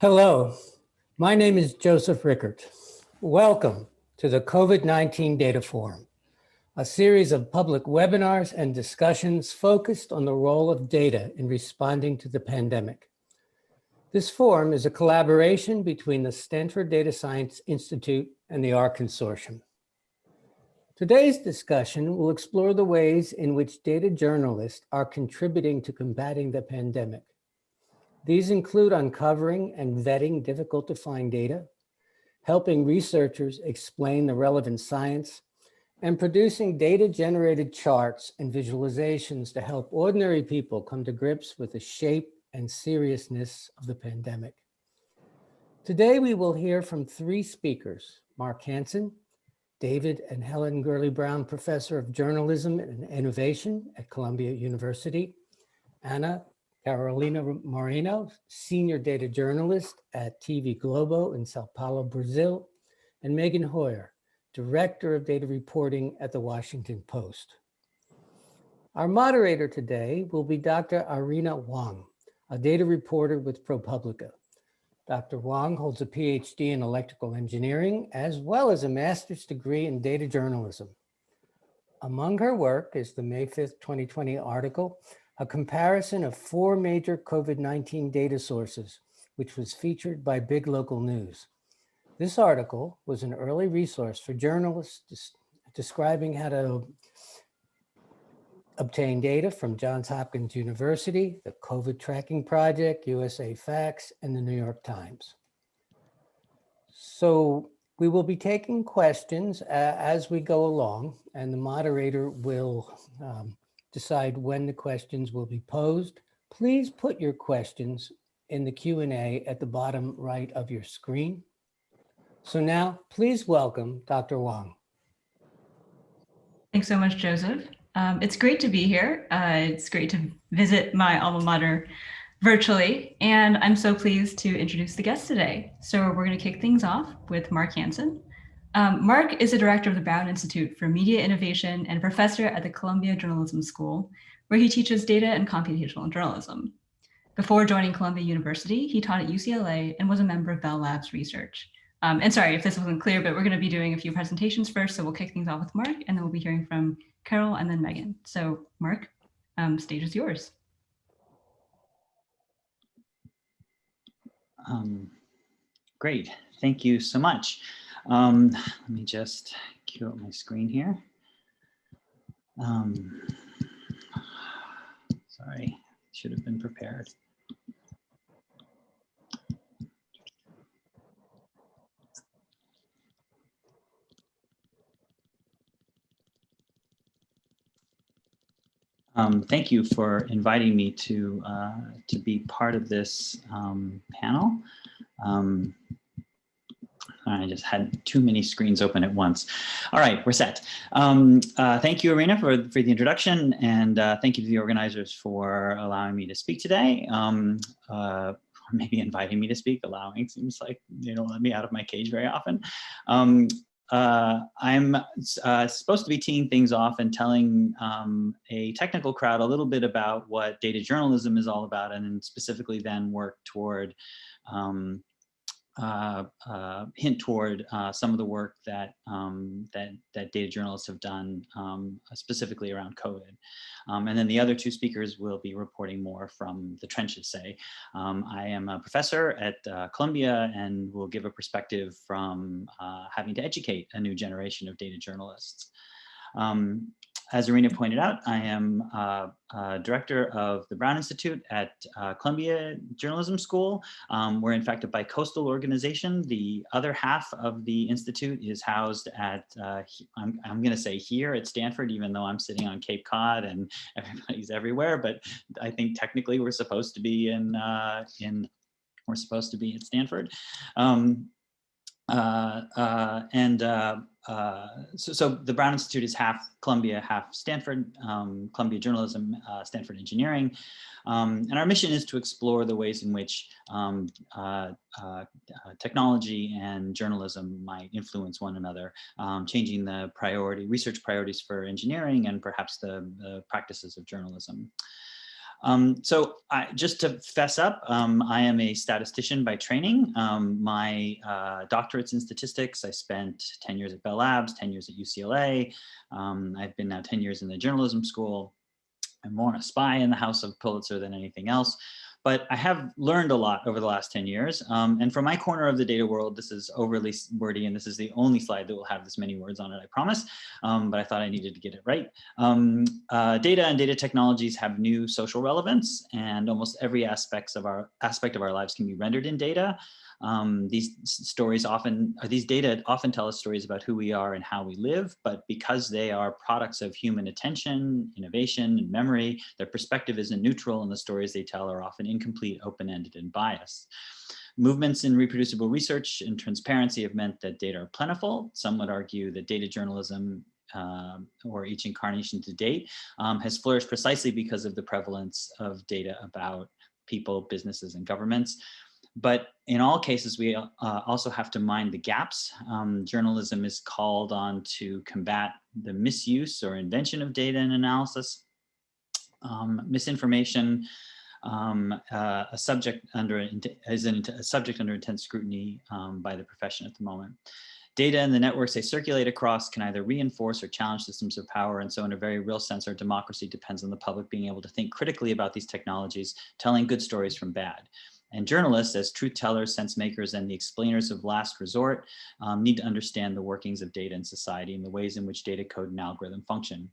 Hello, my name is Joseph Rickert. Welcome to the COVID-19 Data Forum, a series of public webinars and discussions focused on the role of data in responding to the pandemic. This forum is a collaboration between the Stanford Data Science Institute and the R Consortium. Today's discussion will explore the ways in which data journalists are contributing to combating the pandemic these include uncovering and vetting difficult to find data, helping researchers explain the relevant science, and producing data-generated charts and visualizations to help ordinary people come to grips with the shape and seriousness of the pandemic. Today, we will hear from three speakers, Mark Hansen, David and Helen Gurley Brown Professor of Journalism and Innovation at Columbia University, Ana Carolina Moreno, Senior Data Journalist at TV Globo in Sao Paulo, Brazil, and Meghan Hoyer, Director of Data Reporting at The Washington Post. Our moderator today will be Dr. Irena Hwang, a data reporter with ProPublica. Dr. Hwang holds a PhD in electrical engineering, as well as a master's degree in data journalism. Among her work is the May 5th, 2020 article a comparison of four major COVID-19 data sources, which was featured by Big Local News. This article was an early resource for journalists describing how to obtain data from Johns Hopkins University, the COVID Tracking Project, USA Facts, and the New York Times. So we will be taking questions uh, as we go along, and the moderator will um, decide when the questions will be posed. Please put your questions in the Q&A at the bottom right of your screen. So now please welcome Dr. Hwang. Thanks so much, Joseph. Um, it's great to be here. Uh, it's great to visit my alma mater virtually, and I'm so pleased to introduce the guest today. So we're going to kick things off with Mark Hansen. Um, Mark is the director of the Brown Institute for Media Innovation and professor at the Columbia Journalism School, where he teaches data and computational journalism. Before joining Columbia University, he taught at UCLA and was a member of Bell Labs Research. Um, and sorry if this wasn't clear, but we're going to be doing a few presentations first, so we'll kick things off with Mark, and then we'll be hearing from Carol and then Meghan. So Mark, um, stage is yours. Um, great, thank you so much. Um, let me just cue up my screen here. Um, sorry, should have been prepared. Um, thank you for inviting me to uh, to be part of this um, panel. Um, I just had too many screens open at once. All right, we're set. Um, uh, thank you, Irena, for, for the introduction, and uh, thank you to the organizers for allowing me to speak today. Um, uh, maybe inviting me to speak, allowing seems like they don't let me out of my cage very often. Um, uh, I'm uh, supposed to be teeing things off and telling um, a technical crowd a little bit about what data journalism is all about and specifically then work toward um, uh, uh, hint toward uh, some of the work that um, that that data journalists have done um, specifically around COVID. Um, and then the other two speakers will be reporting more from the trenches. Say, um, I am a professor at uh, Columbia and will give a perspective from uh, having to educate a new generation of data journalists. Um, as Irena pointed out, I am uh, uh, director of the Brown Institute at uh, Columbia Journalism School. Um, we're in fact a bi-coastal organization. The other half of the institute is housed at, uh, I'm, I'm going to say here at Stanford, even though I'm sitting on Cape Cod and everybody's everywhere, but I think technically we're supposed to be in, uh, in we're supposed to be at Stanford. Um, uh, and uh, uh, so, so, the Brown Institute is half Columbia, half Stanford, um, Columbia Journalism, uh, Stanford Engineering. Um, and our mission is to explore the ways in which um, uh, technology and journalism might influence one another, um, changing the priority, research priorities for engineering and perhaps the, the practices of journalism. Um, so I, just to fess up, um, I am a statistician by training. Um, my uh, doctorate's in statistics. I spent 10 years at Bell Labs, 10 years at UCLA. Um, I've been now 10 years in the journalism school. I'm more a spy in the House of Pulitzer than anything else. But I have learned a lot over the last 10 years. Um, and from my corner of the data world, this is overly wordy, and this is the only slide that will have this many words on it, I promise. Um, but I thought I needed to get it right. Um, uh, data and data technologies have new social relevance, and almost every aspects of our aspect of our lives can be rendered in data. Um, these stories often, or these data often tell us stories about who we are and how we live, but because they are products of human attention, innovation, and memory, their perspective isn't neutral and the stories they tell are often incomplete, open-ended, and biased. Movements in reproducible research and transparency have meant that data are plentiful. Some would argue that data journalism um, or each incarnation to date um, has flourished precisely because of the prevalence of data about people, businesses, and governments. But in all cases, we uh, also have to mind the gaps. Um, journalism is called on to combat the misuse or invention of data and analysis, um, misinformation, um, uh, a subject under is a subject under intense scrutiny um, by the profession at the moment. Data and the networks they circulate across can either reinforce or challenge systems of power. And so in a very real sense, our democracy depends on the public being able to think critically about these technologies, telling good stories from bad. And journalists, as truth tellers, sense makers, and the explainers of last resort, um, need to understand the workings of data in society and the ways in which data code and algorithm function.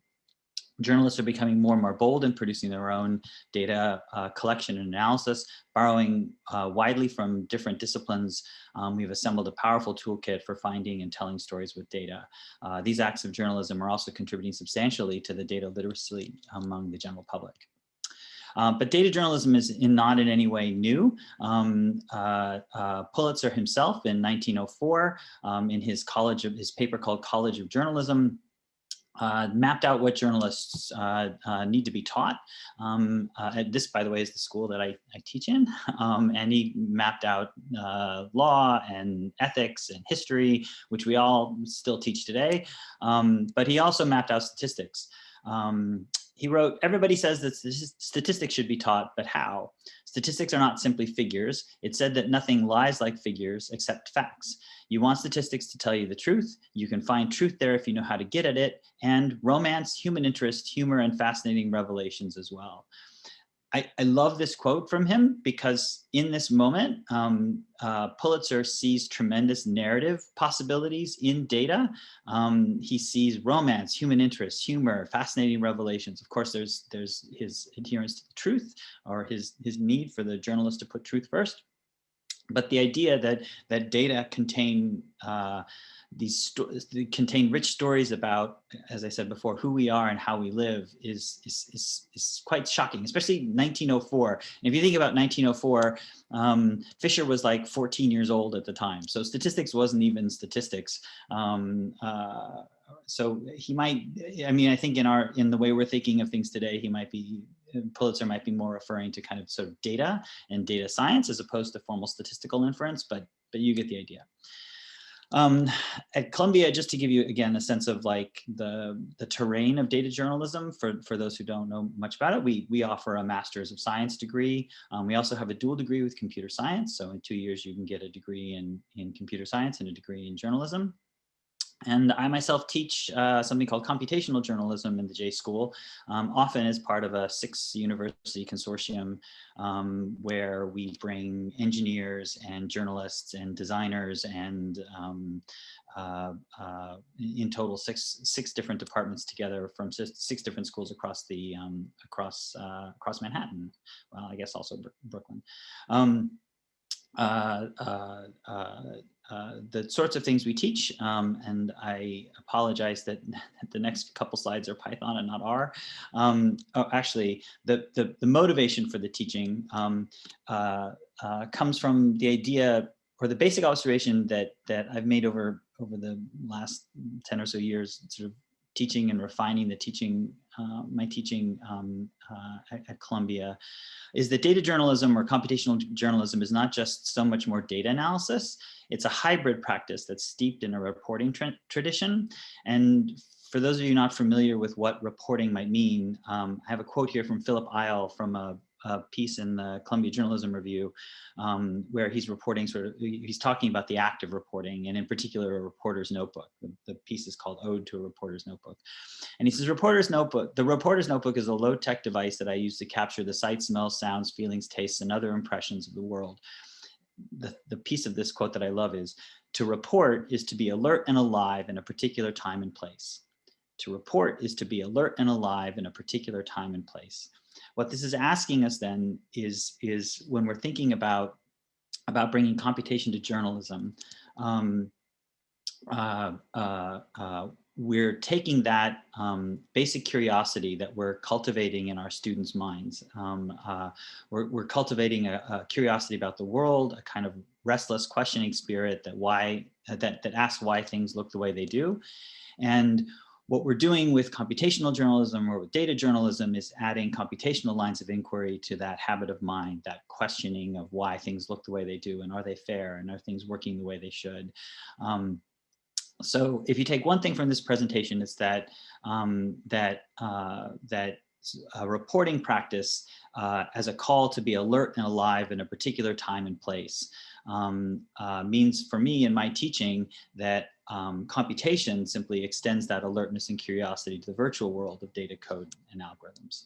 Journalists are becoming more and more bold in producing their own data uh, collection and analysis, borrowing uh, widely from different disciplines. Um, we've assembled a powerful toolkit for finding and telling stories with data. Uh, these acts of journalism are also contributing substantially to the data literacy among the general public. Um, but data journalism is in, not in any way new. Um, uh, uh, Pulitzer himself in 1904, um, in his college of his paper called College of Journalism, uh, mapped out what journalists uh, uh, need to be taught. Um, uh, this, by the way, is the school that I, I teach in. Um, and he mapped out uh, law and ethics and history, which we all still teach today. Um, but he also mapped out statistics. Um, he wrote, everybody says that statistics should be taught, but how? Statistics are not simply figures. It said that nothing lies like figures except facts. You want statistics to tell you the truth. You can find truth there if you know how to get at it and romance, human interest, humor, and fascinating revelations as well. I, I, love this quote from him because in this moment, um, uh, Pulitzer sees tremendous narrative possibilities in data. Um, he sees romance, human interest, humor, fascinating revelations. Of course, there's there's his adherence to the truth or his his need for the journalist to put truth first. But the idea that that data contain uh, these contain rich stories about, as I said before, who we are and how we live is, is, is, is quite shocking, especially 1904. And if you think about 1904, um, Fisher was like 14 years old at the time. So statistics wasn't even statistics. Um, uh, so he might, I mean, I think in our, in the way we're thinking of things today, he might be Pulitzer might be more referring to kind of sort of data and data science as opposed to formal statistical inference, but but you get the idea. Um, at Columbia, just to give you again a sense of like the the terrain of data journalism for for those who don't know much about it, we we offer a master's of science degree. Um, we also have a dual degree with computer science. So in two years, you can get a degree in in computer science and a degree in journalism. And I myself teach uh, something called computational journalism in the J School, um, often as part of a six university consortium um, where we bring engineers and journalists and designers and um, uh, uh, in total six six different departments together from six, six different schools across the um, across uh, across Manhattan. Well, I guess also Brooklyn. Uh, the sorts of things we teach, um, and I apologize that the next couple slides are Python and not R. Um, oh, actually, the, the, the, motivation for the teaching um, uh, uh, comes from the idea or the basic observation that that I've made over over the last 10 or so years, sort of teaching and refining the teaching, uh, my teaching um, uh, at, Columbia, is that data journalism or computational journalism is not just so much more data analysis, it's a hybrid practice that's steeped in a reporting tra tradition. And for for those of you not familiar with what reporting might mean, um, I have a quote here from Philip Eil from a, a piece in the Columbia Journalism Review, um, where he's reporting sort of, he's talking about the act of reporting, and in particular, a reporter's notebook. The, the piece is called Ode to a Reporter's Notebook. And he says, reporter's notebook, the reporter's notebook is a low-tech device that I use to capture the sights, smells, sounds, feelings, tastes, and other impressions of the world. The, the piece of this quote that I love is, to report is to be alert and alive in a particular time and place. To report is to be alert and alive in a particular time and place. What this is asking us then is, is when we're thinking about, about bringing computation to journalism, um, uh, uh, uh, we're taking that um, basic curiosity that we're cultivating in our students' minds. Um, uh, we're, we're, cultivating a, a, curiosity about the world, a kind of restless questioning spirit that why that, that asks why things look the way they do. And what we're doing with computational journalism or with data journalism is adding computational lines of inquiry to that habit of mind, that questioning of why things look the way they do and are they fair and are things working the way they should. Um, so if you take one thing from this presentation, it's that um, that uh, that reporting practice uh, as a call to be alert and alive in a particular time and place um, uh, means for me in my teaching that um, computation simply extends that alertness and curiosity to the virtual world of data code and algorithms.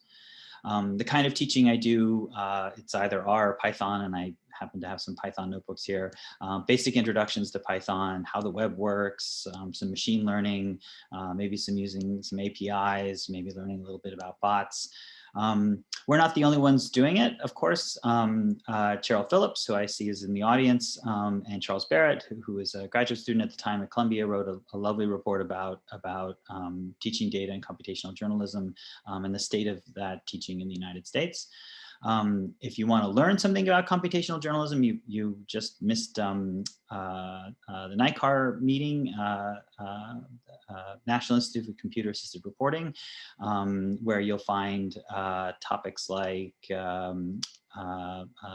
Um, the kind of teaching I do, uh, it's either R or Python, and I happen to have some Python notebooks here. Um, basic introductions to Python, how the web works, um, some machine learning, uh, maybe some using some APIs, maybe learning a little bit about bots. Um, we're not the only ones doing it, of course. Um, uh, Cheryl Phillips, who I see is in the audience, um, and Charles Berret, who, was a graduate student at the time at Columbia, wrote a, a lovely report about, about um, teaching data and computational journalism um, and the state of that teaching in the United States. Um, if you want to learn something about computational journalism, you, you just missed um, uh, uh, the NICAR meeting, uh, uh, uh, National Institute for Computer Assisted Reporting, um, where you'll find uh, topics like um,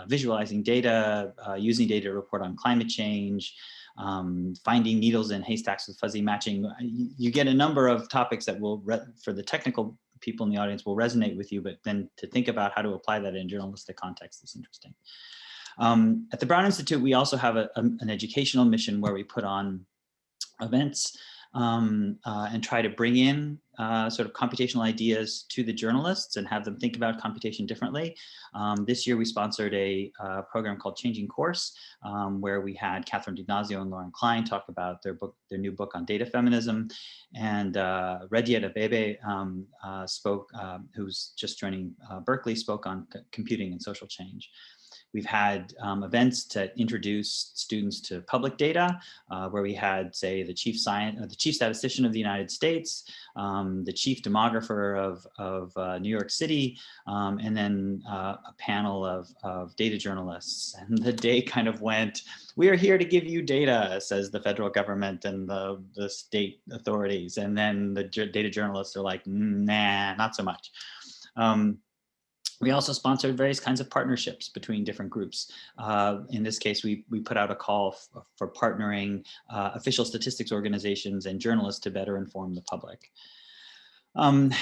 visualizing data, using data to report on climate change, um, finding needles in haystacks with fuzzy matching. You get a number of topics that will, for the technical people in the audience will resonate with you, but then to think about how to apply that in journalistic context is interesting. Um, at the Brown Institute, we also have a, a, an educational mission where we put on events um, uh, and try to bring in uh, sort of computational ideas to the journalists and have them think about computation differently. Um, this year we sponsored a uh, program called Changing Course, um, where we had Catherine D'Ignazio and Lauren Klein talk about their book, their new book on data feminism. And uh, Rediet Abebe um, uh, spoke, uh, who's just joining uh, Berkeley, spoke on computing and social change. We've had um, events to introduce students to public data, uh, where we had, say, the chief science, uh, the chief statistician of the United States, um, the chief demographer of, of uh, New York City, um, and then uh, a panel of, of data journalists. And the day kind of went, we are here to give you data, says the federal government and the, the state authorities. And then the data journalists are like, nah, not so much. Um, we also sponsored various kinds of partnerships between different groups. Uh, in this case, we, we put out a call for partnering uh, official statistics organizations and journalists to better inform the public. Um,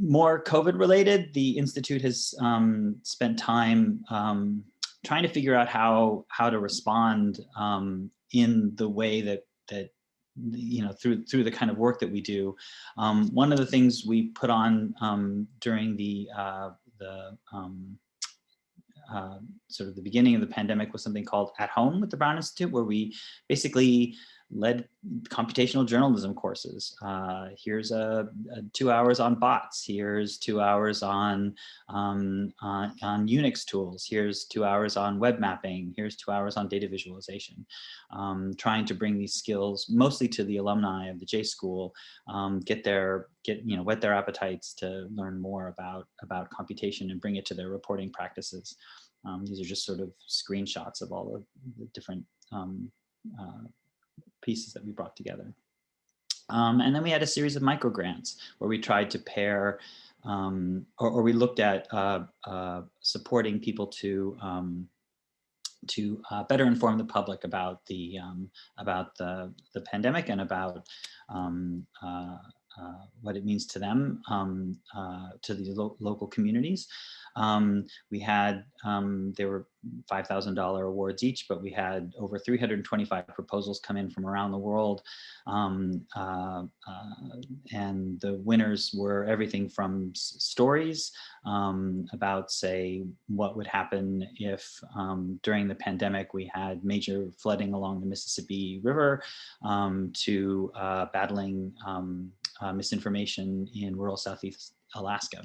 more COVID related, the Institute has um, spent time um, trying to figure out how, how to respond um, in the way that, that you know, through through the kind of work that we do. Um, one of the things we put on um, during the uh, the um, uh, sort of the beginning of the pandemic was something called At Home with the Brown Institute, where we basically led computational journalism courses. Uh, here's a, a, two hours on bots. Here's two hours on, um, on, on, Unix tools. Here's two hours on web mapping. Here's two hours on data visualization. Um, trying to bring these skills mostly to the alumni of the J School, um, get their, get, you know, whet their appetites to learn more about, about computation and bring it to their reporting practices. Um, these are just sort of screenshots of all of the different um, uh, pieces that we brought together. Um, and then we had a series of micro grants where we tried to pair um, or, or, we looked at uh, uh, supporting people to um, to uh, better inform the public about the um, about the the pandemic and about um, uh, what it means to them, um, uh, to the lo local communities. Um, we had, um, there were $5,000 awards each, but we had over 325 proposals come in from around the world. Um, uh, uh, and the winners were everything from stories um, about, say, what would happen if um, during the pandemic we had major flooding along the Mississippi River to uh, battling uh, misinformation in rural Southeast Alaska.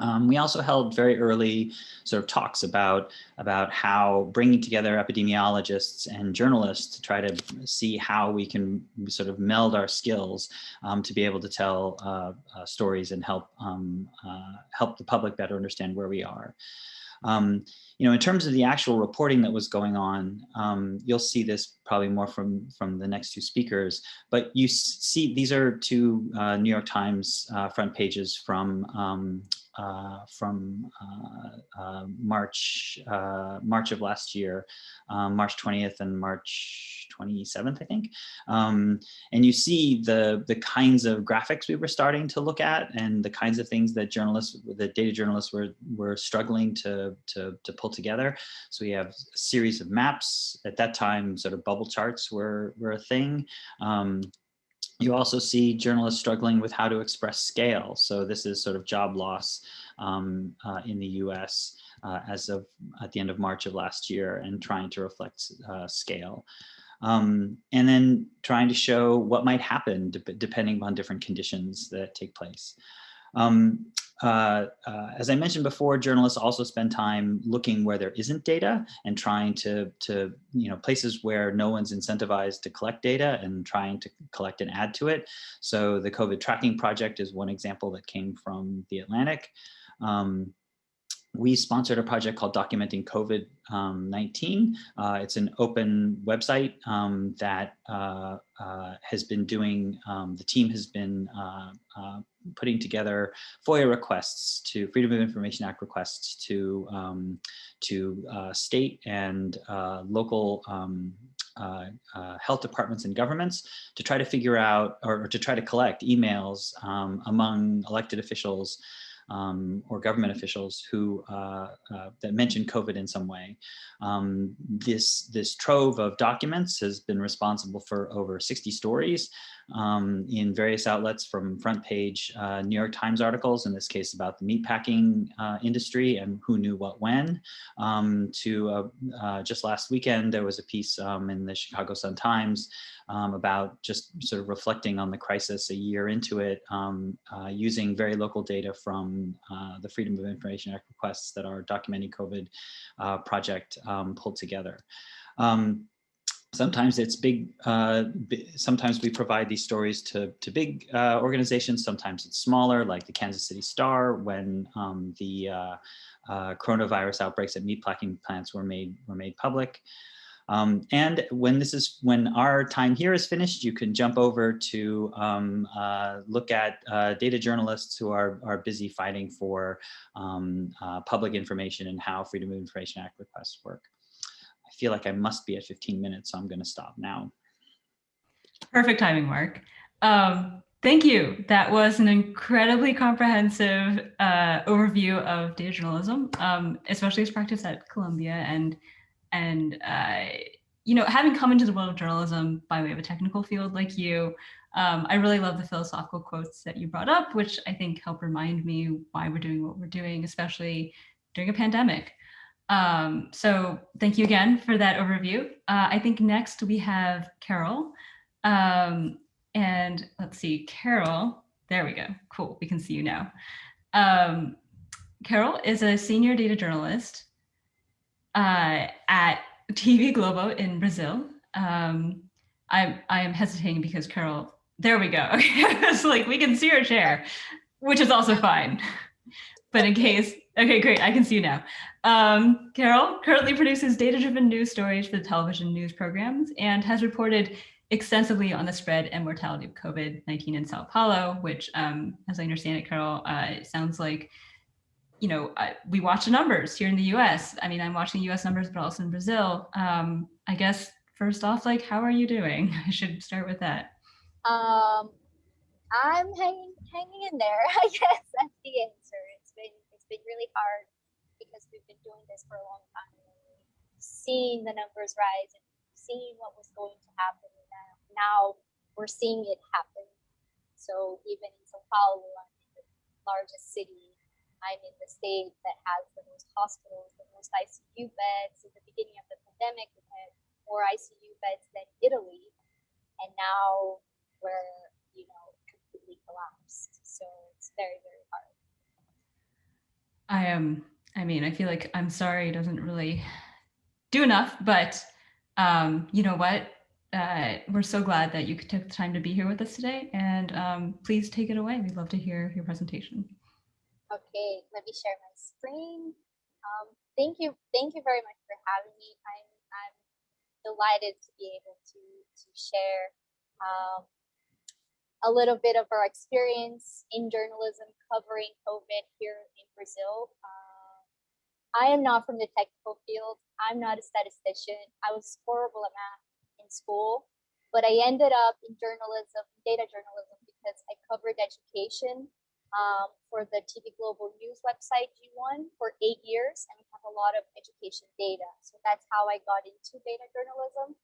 Um, we also held very early sort of talks about, about how bringing together epidemiologists and journalists to try to see how we can sort of meld our skills um, to be able to tell uh, uh, stories and help, um, uh, help the public better understand where we are. Um, you know, in terms of the actual reporting that was going on, um, you'll see this probably more from, from the next two speakers, but you see these are two uh, New York Times uh, front pages from um, from uh, uh, March uh, March of last year, um, March 20th and March 27th, I think. Um, and you see the the kinds of graphics we were starting to look at and the kinds of things that journalists, the data journalists were were struggling to to to pull together. So we have a series of maps. At that time, sort of bubble charts were were a thing. Um, you also see journalists struggling with how to express scale. So this is sort of job loss um, uh, in the US uh, as of at the end of March of last year and trying to reflect uh, scale. Um, and then trying to show what might happen de depending on different conditions that take place. Um, uh, uh, as I mentioned before, journalists also spend time looking where there isn't data and trying to, to, you know, places where no one's incentivized to collect data and trying to collect and add to it. So the COVID tracking project is one example that came from the Atlantic. Um, we sponsored a project called Documenting COVID-19. Uh, it's an open website um, that uh, uh, has been doing, um, the team has been uh, uh, putting together FOIA requests to Freedom of Information Act requests to, um, to uh, state and local um, uh, uh, health departments and governments to try to figure out or, or to try to collect emails um, among elected officials um, or government officials who uh, uh, that mention COVID in some way. Um, this, this trove of documents has been responsible for over 60 stories um, in various outlets from front page uh, New York Times articles, in this case about the meatpacking uh, industry and who knew what when, um, to uh, uh, just last weekend, there was a piece um, in the Chicago Sun-Times um, about just sort of reflecting on the crisis a year into it, um, uh, using very local data from uh, the Freedom of Information Act requests that our Documenting COVID project um, pulled together. Um, sometimes it's big, uh, sometimes we provide these stories to, to big uh, organizations, sometimes it's smaller, like the Kansas City Star, when um, the uh, uh coronavirus outbreaks at meatpacking plants were made, were made public. Um, and when this is when our time here is finished, you can jump over to um, uh, look at uh, data journalists who are, are busy fighting for um, uh, public information and how Freedom of Information Act requests work feel like I must be at 15 minutes, so I'm going to stop now. Perfect timing, Mark. Um, thank you. That was an incredibly comprehensive uh, overview of data journalism, um, especially as practiced at Columbia. And, and uh, you know, having come into the world of journalism by way of a technical field like you, um, I really love the philosophical quotes that you brought up, which I think help remind me why we're doing what we're doing, especially during a pandemic. Um, so thank you again for that overview. Uh, I think next we have Carol. Um, and let's see, Carol, there we go. Cool, we can see you now. Um, Carol is a senior data journalist uh, at TV Globo in Brazil. Um, I, I am hesitating because Carol, there we go. it's like we can see her chair, which is also fine. But in case Okay, great. I can see you now. Um, Carol currently produces data-driven news stories for the television news programs and has reported extensively on the spread and mortality of COVID-19 in Sao Paulo, which, um, as I understand it, Carol, uh, it sounds like, you know, uh, we watch the numbers here in the US. I mean, I'm watching US numbers, but also in Brazil. Um, I guess, first off, like, how are you doing? I should start with that. Um, I'm hanging hanging in there. I guess that's the answer. Been really hard because we've been doing this for a long time. Seeing the numbers rise and seeing what was going to happen. Now, now we're seeing it happen. So even in Sao Paulo, I'm in the largest city. I'm in the state that has the most hospitals, the most ICU beds. At the beginning of the pandemic, we had more ICU beds than Italy, and now we're you know completely collapsed. So it's very very hard. I am, I mean, I feel like I'm sorry doesn't really do enough, but um, you know what? Uh, we're so glad that you took the time to be here with us today and um, please take it away. We'd love to hear your presentation. Okay, let me share my screen. Um, thank you, thank you very much for having me. I'm I'm delighted to be able to to share um, a little bit of our experience in journalism covering COVID here in Brazil. Uh, I am not from the technical field. I'm not a statistician. I was horrible at math in school, but I ended up in journalism, data journalism, because I covered education um, for the TV Globo News website G1 for eight years, and we have a lot of education data. So that's how I got into data journalism.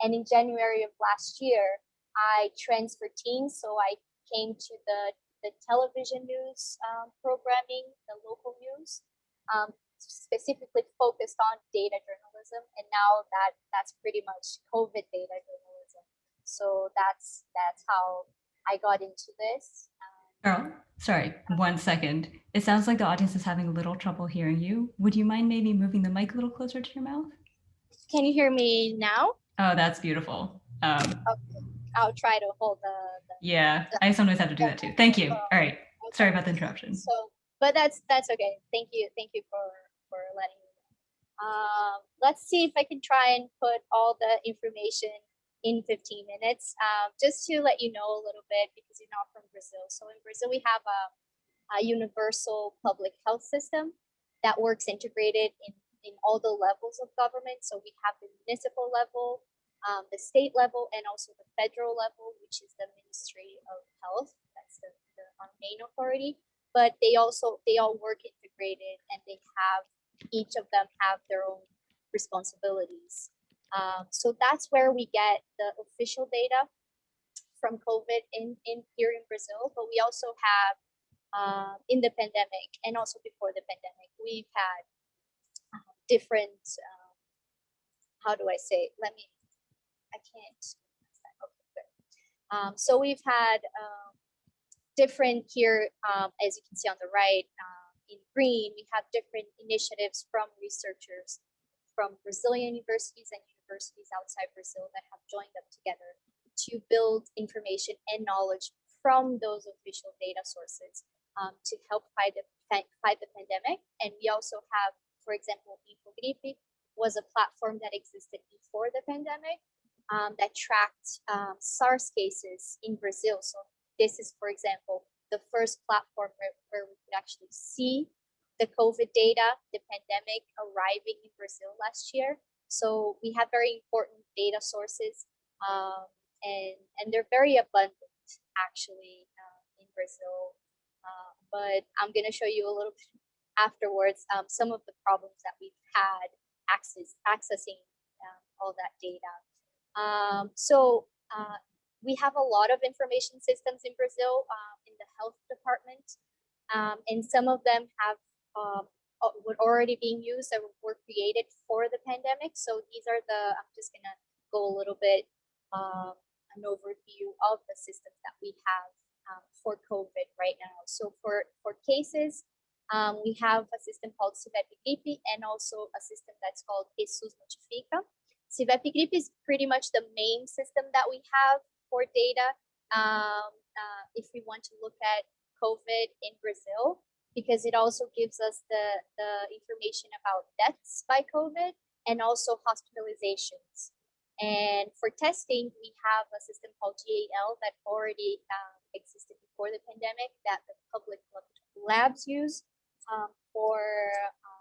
And in January of last year, I transferred teams, so I came to the the television news um, programming, the local news, um, specifically focused on data journalism, and now that that's pretty much COVID data journalism. So that's that's how I got into this. Carol, sorry, one second. It sounds like the audience is having a little trouble hearing you. Would you mind maybe moving the mic a little closer to your mouth? Can you hear me now? Oh, that's beautiful. Um, okay. I'll try to hold the. the yeah, the, I sometimes have to do that too. Thank you. All right. Okay. Sorry about the interruption. So, but that's that's okay. Thank you. Thank you for for letting me know. Um, let's see if I can try and put all the information in 15 minutes. Um, just to let you know a little bit because you're not from Brazil. So in Brazil, we have a, a universal public health system that works integrated in, in all the levels of government. So we have the municipal level, um, the state level, and also the federal level, which is the Ministry of Health. That's the, the our main authority. But they also they all work integrated, and they have each of them have their own responsibilities. Um, so that's where we get the official data from COVID in, in here in Brazil, but we also have uh, in the pandemic and also before the pandemic, we've had uh, different, um, how do I say, let me, I can't. Um, so we've had um, different here, um, as you can see on the right, uh, in green, we have different initiatives from researchers from Brazilian universities and universities outside Brazil that have joined up together to build information and knowledge from those official data sources um, to help fight the, fight the pandemic. And we also have, for example, Infogripe was a platform that existed before the pandemic um, that tracked um, SARS cases in Brazil. So this is, for example, the first platform where, where we could actually see the COVID data, the pandemic arriving in Brazil last year. So we have very important data sources um, and, and they're very abundant actually uh, in Brazil. Uh, but I'm gonna show you a little bit afterwards um, some of the problems that we've had access, accessing um, all that data. Um, so uh, we have a lot of information systems in Brazil um, in the health department. Um, and some of them have um, uh, were already being used that were created for the pandemic. So these are the, I'm just gonna go a little bit, um, an overview of the systems that we have um, for COVID right now. So for, for cases, um, we have a system called SIVEP and also a system that's called e-SUS Notifica. SIVEP is pretty much the main system that we have for data. Um, uh, if we want to look at COVID in Brazil, because it also gives us the, the information about deaths by COVID and also hospitalizations. And for testing, we have a system called GAL that already um, existed before the pandemic that the public labs use um, for, um,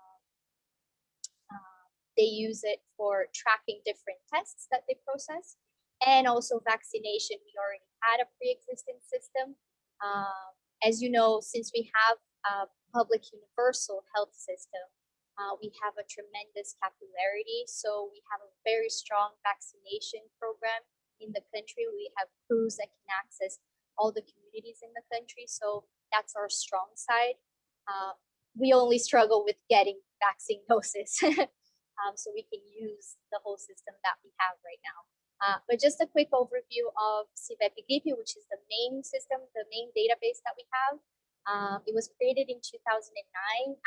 they use it for tracking different tests that they process. And also vaccination, we already had a pre-existing system Um, as you know, since we have a public universal health system, uh, we have a tremendous capillarity. So we have a very strong vaccination program in the country. We have crews that can access all the communities in the country. So that's our strong side. Uh, we only struggle with getting vaccine doses. Um, so we can use the whole system that we have right now. Uh, but just a quick overview of SIVEP which is the main system, the main database that we have. Um, it was created in 2009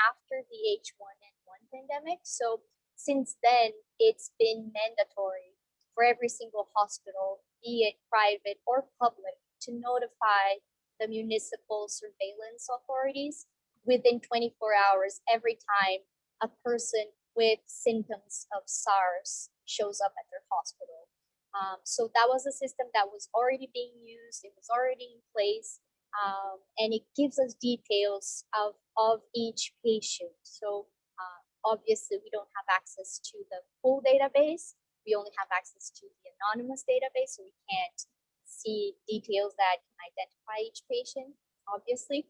after the H1N1 pandemic. So since then, it's been mandatory for every single hospital, be it private or public, to notify the municipal surveillance authorities within 24 hours every time a person with symptoms of SARS shows up at their hospital. Um, so that was a system that was already being used. It was already in place. Um, and it gives us details of, of each patient. So uh, obviously we don't have access to the full database. We only have access to the anonymous database. So we can't see details that can identify each patient, obviously.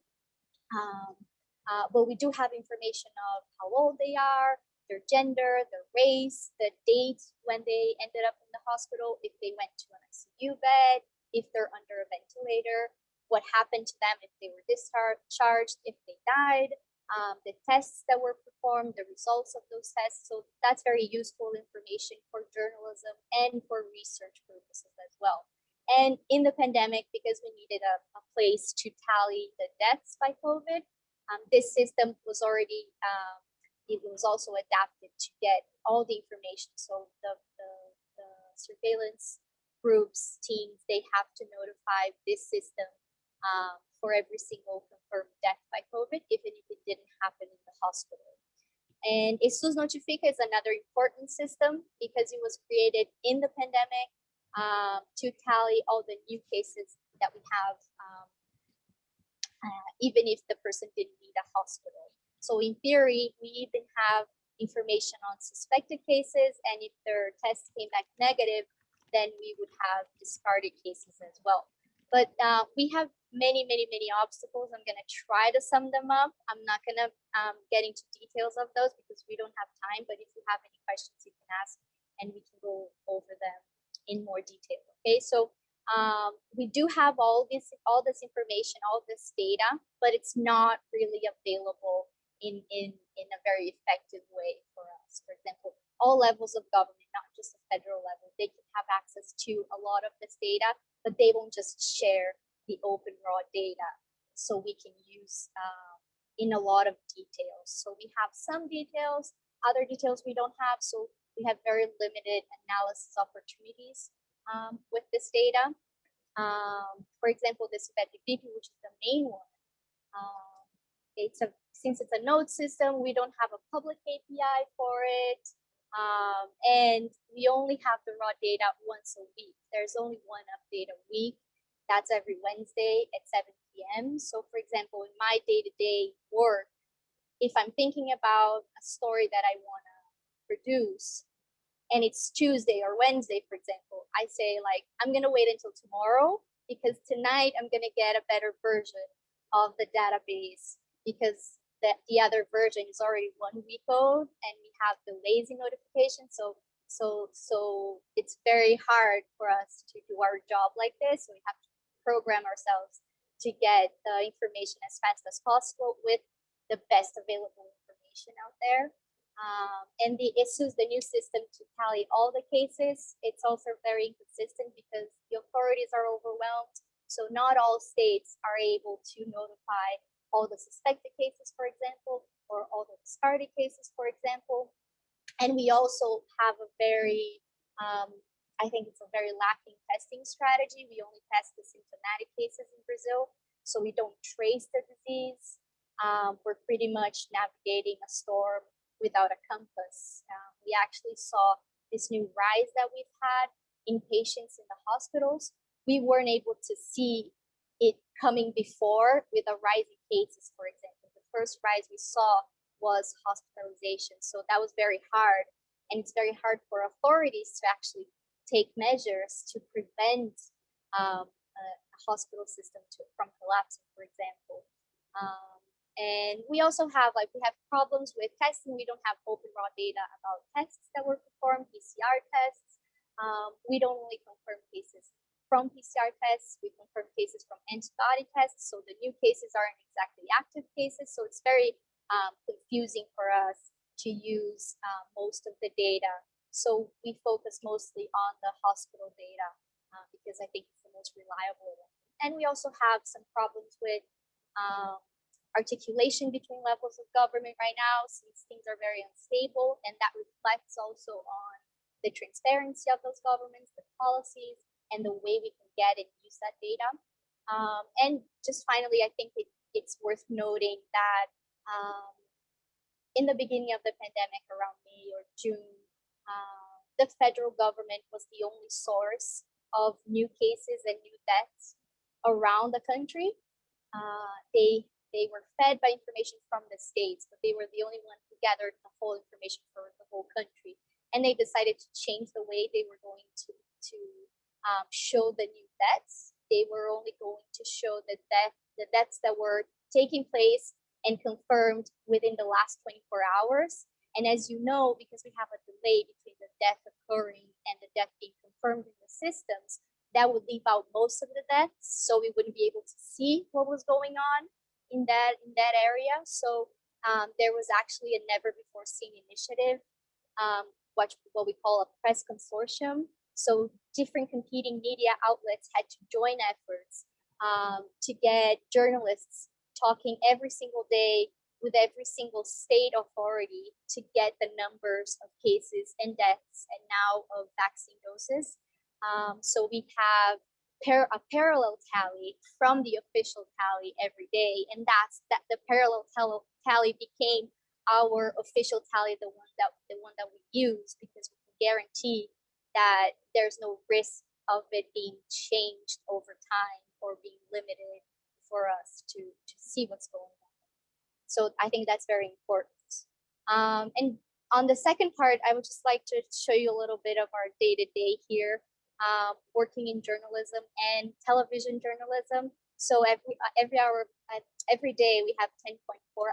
Um, uh, but we do have information of how old they are, their gender, their race, the date when they ended up in the hospital, if they went to an ICU bed, if they're under a ventilator, what happened to them if they were discharged, if they died, um, the tests that were performed, the results of those tests. So that's very useful information for journalism and for research purposes as well. And in the pandemic, because we needed a, a place to tally the deaths by COVID, um, this system was already um, it was also adapted to get all the information. So the, the, the surveillance groups, teams, they have to notify this system um, for every single confirmed death by COVID, even if it didn't happen in the hospital. And e-SUS Notifica is another important system because it was created in the pandemic um, to tally all the new cases that we have, um, uh, even if the person didn't need a hospital. So in theory, we even have information on suspected cases, and if their test came back negative, then we would have discarded cases as well. But uh, we have many, many, many obstacles. I'm going to try to sum them up. I'm not going to um, get into details of those because we don't have time. But if you have any questions, you can ask, and we can go over them in more detail. Okay, so um, we do have all this, all this information, all this data, but it's not really available in, in, in a very effective way for us. For example, all levels of government, not just the federal level, they can have access to a lot of this data, but they won't just share the open raw data so we can use um, in a lot of details. So we have some details, other details we don't have. So we have very limited analysis opportunities um, with this data. Um, for example, SIVEP, which is the main one, um, it's a since it's a node system, we don't have a public API for it. Um, and we only have the raw data once a week. There's only one update a week. That's every Wednesday at 7 p.m. So for example, in my day-to-day -day work, if I'm thinking about a story that I want to produce and it's Tuesday or Wednesday, for example, I say like, I'm going to wait until tomorrow because tonight I'm going to get a better version of the database because that the other version is already one week old and we have the lazy notification. So so so it's very hard for us to do our job like this. We have to program ourselves to get the information as fast as possible with the best available information out there. Um, and the issues, the new system to tally all the cases, it's also very inconsistent because the authorities are overwhelmed. So not all states are able to notify all the suspected cases, for example, or all the discarded cases, for example. And we also have a very, um, I think it's a very lacking testing strategy. We only test the symptomatic cases in Brazil, so we don't trace the disease. Um, we're pretty much navigating a storm without a compass. Um, we actually saw this new rise that we've had in patients in the hospitals. We weren't able to see it coming before with a rising cases, for example. The first rise we saw was hospitalization. So that was very hard. And it's very hard for authorities to actually take measures to prevent um, a hospital system to, from collapsing, for example. Um, and we also have like we have problems with testing. We don't have open raw data about tests that were performed, PCR tests. Um, we don't only confirm cases from PCR tests. We confirm cases from antibody tests. So the new cases aren't exactly active cases. So it's very um, confusing for us to use uh, most of the data. So we focus mostly on the hospital data uh, because I think it's the most reliable. And we also have some problems with um, articulation between levels of government right now since things are very unstable and that reflects also on the transparency of those governments, the policies, and the way we can get and use that data. Um, and just finally, I think it, it's worth noting that um, in the beginning of the pandemic, around May or June, uh, the federal government was the only source of new cases and new deaths around the country. Uh, they they were fed by information from the states, but they were the only one who gathered the whole information for the whole country. And they decided to change the way they were going to to um, show the new deaths. They were only going to show the death the deaths that were taking place and confirmed within the last 24 hours. And as you know, because we have a delay between the death occurring and the death being confirmed in the systems, that would leave out most of the deaths. So we wouldn't be able to see what was going on in that in that area. So um, there was actually a never before seen initiative, um, what what we call a press consortium. So different competing media outlets had to join efforts um, to get journalists talking every single day with every single state authority to get the numbers of cases and deaths and now of vaccine doses. Um, so we have par- a parallel tally from the official tally every day, and that's that the parallel tally became our official tally, the one that the one that we use because we can guarantee that there's no risk of it being changed over time or being limited for us to to see what's going on. So I think that's very important. Um, and on the second part, I would just like to show you a little bit of our day to day here um, working in journalism and television journalism. So every uh, every hour, uh, every day, we have 10.4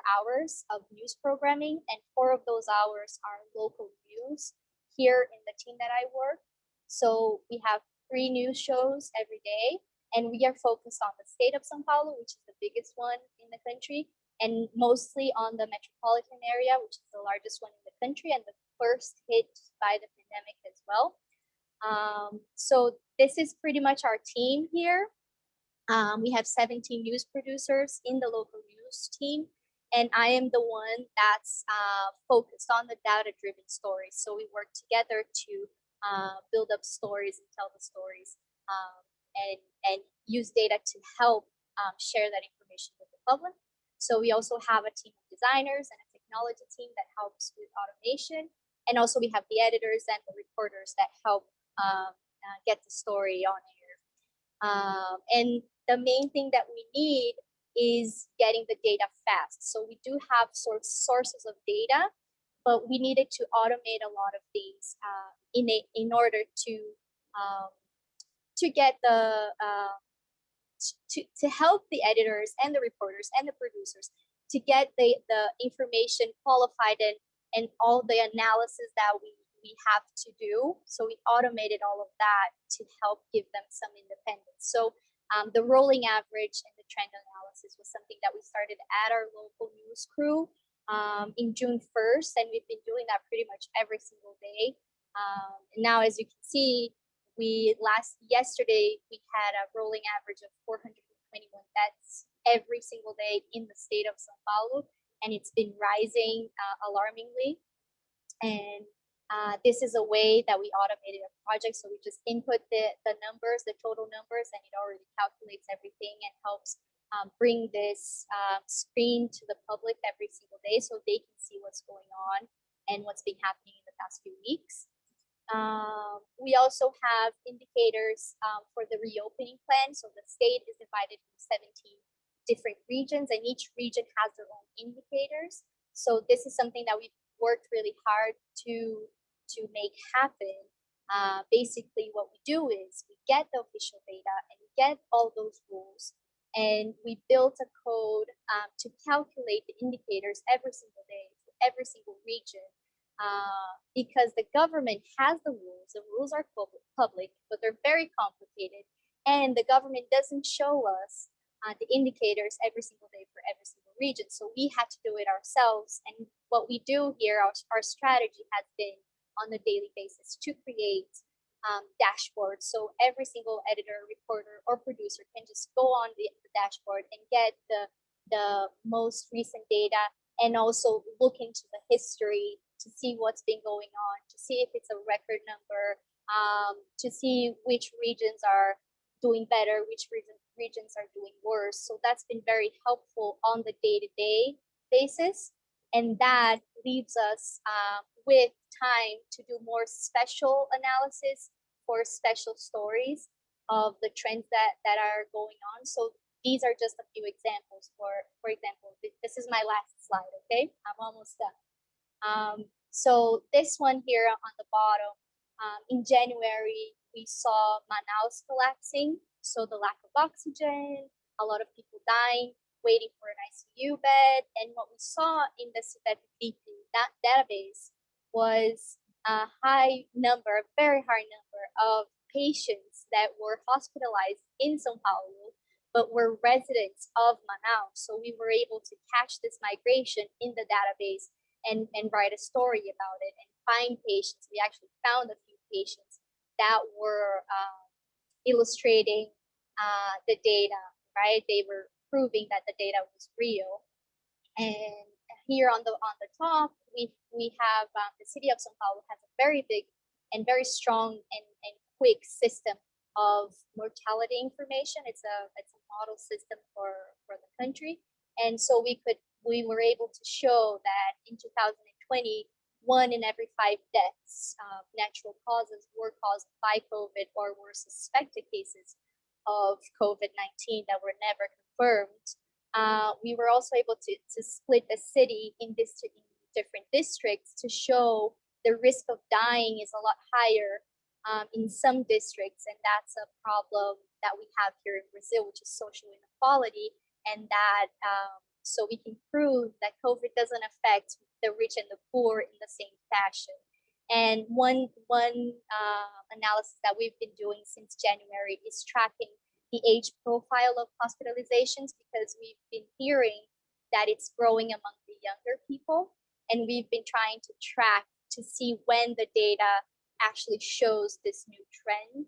hours of news programming, and four of those hours are local news here in the team that I work. So we have three news shows every day, and we are focused on the state of São Paulo, which is the biggest one in the country, and mostly on the metropolitan area, which is the largest one in the country and the first hit by the pandemic as well. Um, so this is pretty much our team here. Um, we have 17 news producers in the local news team, and I am the one that's uh, focused on the data-driven stories. So we work together to uh, build up stories and tell the stories, um, and and use data to help um, share that information with the public. So we also have a team of designers and a technology team that helps with automation, and also we have the editors and the reporters that help um, uh, get the story on air. Um, and the main thing that we need is getting the data fast. So we do have sort of sources of data, but we needed to automate a lot of things uh, in a, in order to um, to get the uh, to to help the editors and the reporters and the producers to get the the information qualified and and all the analysis that we we have to do. So we automated all of that to help give them some independence. So um, the rolling average and the trend analysis was something that we started at our local news crew um, in June 1st, and we've been doing that pretty much every single day. Um, now, as you can see, we last yesterday we had a rolling average of 421 deaths every single day in the state of São Paulo, and it's been rising uh, alarmingly. And uh, this is a way that we automated a project. So we just input the, the numbers, the total numbers, and it already calculates everything and helps um, bring this uh, screen to the public every single day so they can see what's going on and what's been happening in the past few weeks. Um, we also have indicators um, for the reopening plan. So the state is divided into 17 different regions and each region has their own indicators. So this is something that we've worked really hard to to make happen. Uh, basically, what we do is we get the official data and get all those rules, and we built a code um, to calculate the indicators every single day for every single region. Uh, because the government has the rules, the rules are public, but they're very complicated, and the government doesn't show us uh, the indicators every single day for every single region. So we had to do it ourselves. And what we do here, our, our strategy has been on a daily basis to create um, dashboards. So every single editor, reporter, or producer can just go on the, the dashboard and get the, the most recent data and also look into the history to see what's been going on, to see if it's a record number, um, to see which regions are doing better, which region, regions are doing worse. So that's been very helpful on the day-to-day basis. And that leaves us uh, with time to do more special analysis for special stories of the trends that, that are going on. So these are just a few examples for, for example, this is my last slide, okay? I'm almost done. Um, so this one here on the bottom, um, in January, we saw Manaus collapsing. So the lack of oxygen, a lot of people dying, waiting for an ICU bed. And what we saw in the SIVEP that database was a high number, a very high number of patients that were hospitalized in Sao Paulo, but were residents of Manaus. So we were able to catch this migration in the database and, and write a story about it and find patients. We actually found a few patients that were um, illustrating uh, the data, right? They were proving that the data was real. And here on the on the top, we we have um, the city of São Paulo has a very big and very strong and, and quick system of mortality information. It's a it's a model system for for the country, and so we could we were able to show that in 2020, one in every five deaths of natural causes were caused by COVID or were suspected cases of COVID-19 that were never confirmed. Uh, we were also able to, to split the city in, this, in different districts to show the risk of dying is a lot higher um, in some districts. And that's a problem that we have here in Brazil, which is social inequality. And that um, so we can prove that COVID doesn't affect the rich and the poor in the same fashion. And one, one uh, analysis that we've been doing since January is tracking the age profile of hospitalizations because we've been hearing that it's growing among the younger people. And we've been trying to track to see when the data actually shows this new trend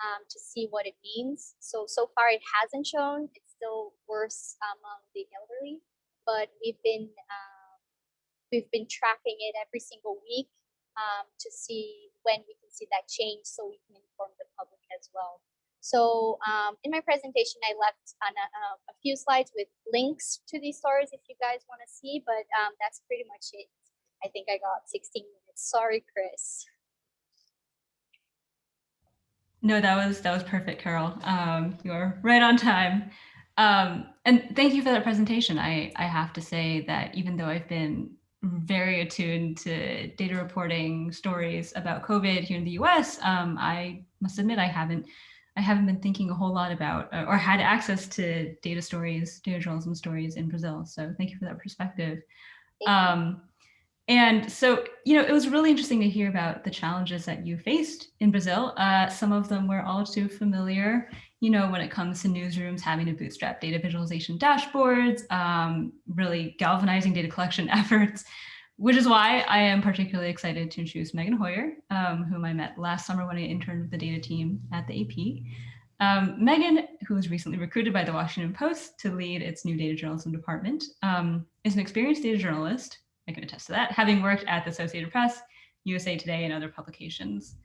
um, to see what it means. So, so far it hasn't shown, it's still worse among the elderly, but we've been um, we've been tracking it every single week um, to see when we can see that change, so we can inform the public as well. So um, in my presentation, I left on a, a, few slides with links to these stories if you guys want to see, but um, that's pretty much it. I think I got 16 minutes. Sorry, Chris. No, that was that was perfect, Carol. Um, you're right on time. Um, and thank you for that presentation. I, I have to say that even though I've been very attuned to data reporting stories about COVID here in the US, um, I must admit I haven't I haven't been thinking a whole lot about uh, or had access to data stories, data journalism stories in Brazil. So thank you for that perspective. Um, and so, you know, it was really interesting to hear about the challenges that you faced in Brazil. Uh, some of them we're all too familiar, you know, when it comes to newsrooms having to bootstrap data visualization dashboards, um, really galvanizing data collection efforts, which is why I am particularly excited to introduce Meghan Hoyer, um, whom I met last summer when I interned with the data team at the AP. Um, Meghan, who was recently recruited by the Washington Post to lead its new data journalism department, um, is an experienced data journalist I can attest to that, having worked at the Associated Press, USA Today, and other publications.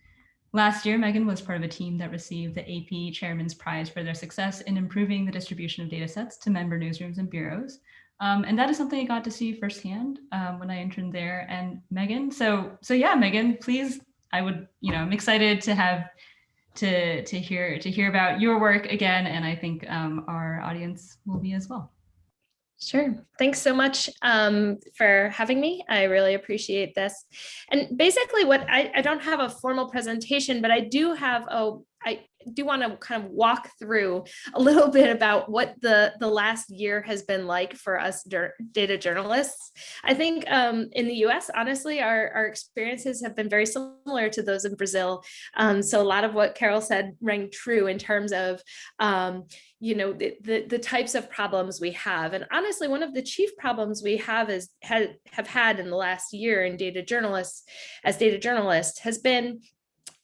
Last year, Meghan was part of a team that received the AP Chairman's Prize for their success in improving the distribution of data sets to member newsrooms and bureaus. Um, and that is something I got to see firsthand um, when I interned there. And Meghan, so so yeah, Meghan, please, I would, you know, I'm excited to have to to hear to hear about your work again, and I think um, our audience will be as well. Sure. Thanks so much um, for having me. I really appreciate this. And basically what I, I don't have a formal presentation, but I do have a, I do want to kind of walk through a little bit about what the, the last year has been like for us data journalists. I think um, in the US, honestly, our, our experiences have been very similar to those in Brazil. Um, so a lot of what Carol said rang true in terms of um, you know, the, the, the, types of problems we have. And honestly, one of the chief problems we have is had, have had in the last year in data journalists, as data journalists, has been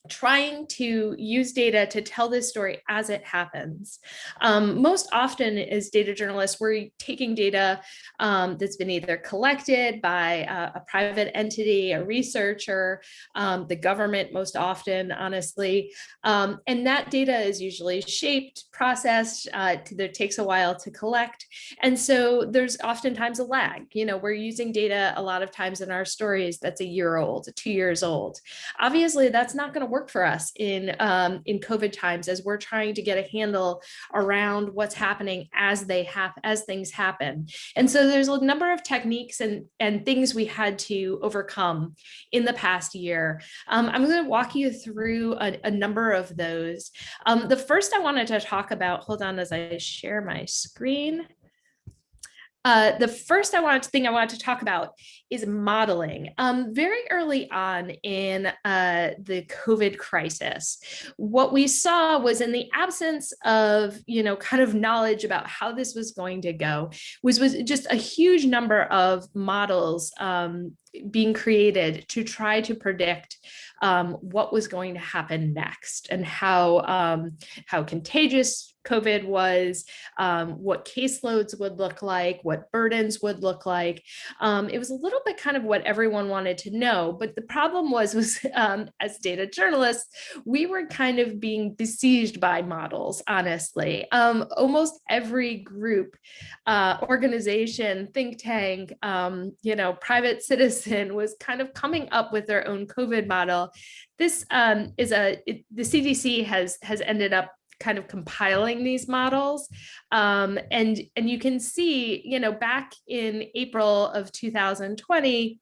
trying to use data to tell this story as it happens. Um, most often as data journalists, we're taking data um, that's been either collected by a, private entity, a researcher, um, the government most often, honestly, um, and that data is usually shaped, processed, uh, takes a while to collect. And so there's oftentimes a lag, you know, we're using data a lot of times in our stories that's a year old, two years old. Obviously, that's not gonna work for us in um, in COVID times as we're trying to get a handle around what's happening as they have as things happen. And so there's a number of techniques and and things we had to overcome in the past year. Um, I'm going to walk you through a, a number of those. Um, the first I wanted to talk about, hold on as I share my screen. Uh, the first I wanted to thing I wanted to talk about is modeling. Um, very early on in uh, the COVID crisis, what we saw was in the absence of, you know, kind of knowledge about how this was going to go, was, was just a huge number of models um, being created to try to predict um, what was going to happen next and how, um, how contagious COVID was, um, what caseloads would look like, what burdens would look like. Um, it was a little bit kind of what everyone wanted to know, but the problem was, was um, as data journalists, we were kind of being besieged by models, honestly. Um, almost every group, uh, organization, think tank, um, you know, private citizen was kind of coming up with their own COVID model. This um, is a, it, the CDC has, has ended up kind of compiling these models. Um, and, and you can see, you know, back in April of 2020,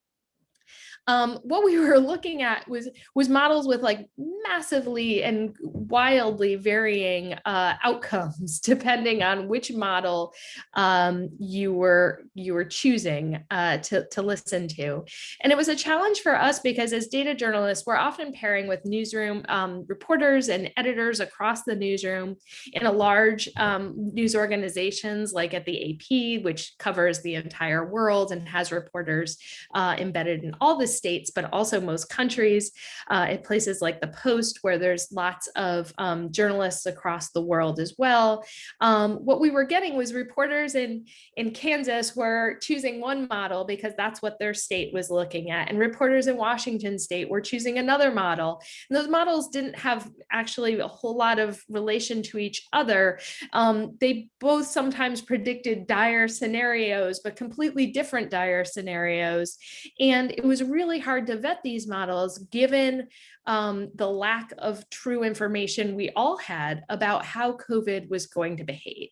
um, what we were looking at was was models with like massively and wildly varying uh, outcomes depending on which model um, you were you were choosing uh, to, to listen to. And it was a challenge for us because as data journalists, we're often pairing with newsroom um, reporters and editors across the newsroom in a large um, news organizations like at the AP, which covers the entire world and has reporters uh, embedded in all the states, but also most countries, uh, at places like the Post, where there's lots of um, journalists across the world as well. Um, what we were getting was reporters in, in Kansas were choosing one model because that's what their state was looking at. And reporters in Washington state were choosing another model. And those models didn't have actually a whole lot of relation to each other. Um, they both sometimes predicted dire scenarios, but completely different dire scenarios. And it was really really hard to vet these models given um, the lack of true information we all had about how COVID was going to behave.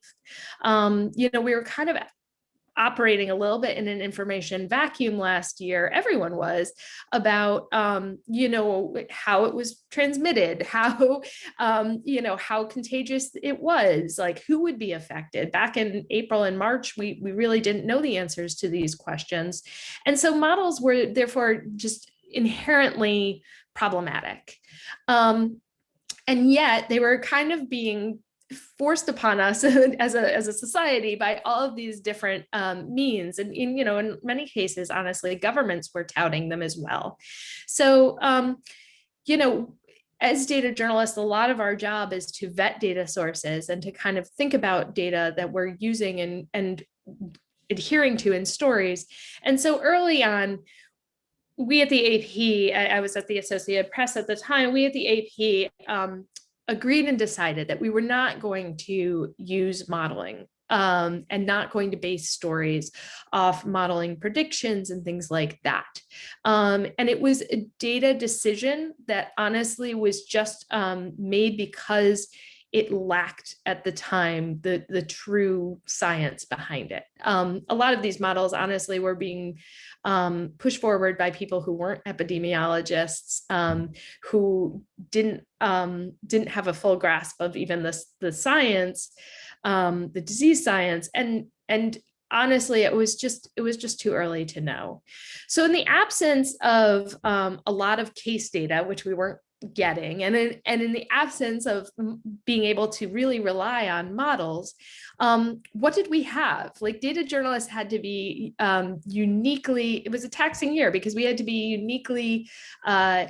Um, you know, we were kind of operating a little bit in an information vacuum last year, everyone was, about, um, you know, how it was transmitted, how, um, you know, how contagious it was, like who would be affected. Back in April and March, we, we really didn't know the answers to these questions. And so models were therefore just inherently problematic. Um, and yet they were kind of being forced upon us as a as a society by all of these different um, means. And in you know in many cases honestly governments were touting them as well. So um, you know as data journalists a lot of our job is to vet data sources and to kind of think about data that we're using and and adhering to in stories. And so early on we at the AP, I, I was at the Associated Press at the time, we at the AP um, agreed and decided that we were not going to use modeling um, and not going to base stories off modeling predictions and things like that. Um, and it was a data decision that honestly was just um, made because it lacked at the time the, the true science behind it. Um, a lot of these models honestly were being um, pushed forward by people who weren't epidemiologists, um, who didn't um, didn't have a full grasp of even the, the science, um, the disease science, and and honestly, it was just it was just too early to know. So in the absence of um, a lot of case data, which we weren't getting, and in, and in the absence of being able to really rely on models, um, what did we have? Like data journalists had to be um, uniquely, it was a taxing year because we had to be uniquely uh,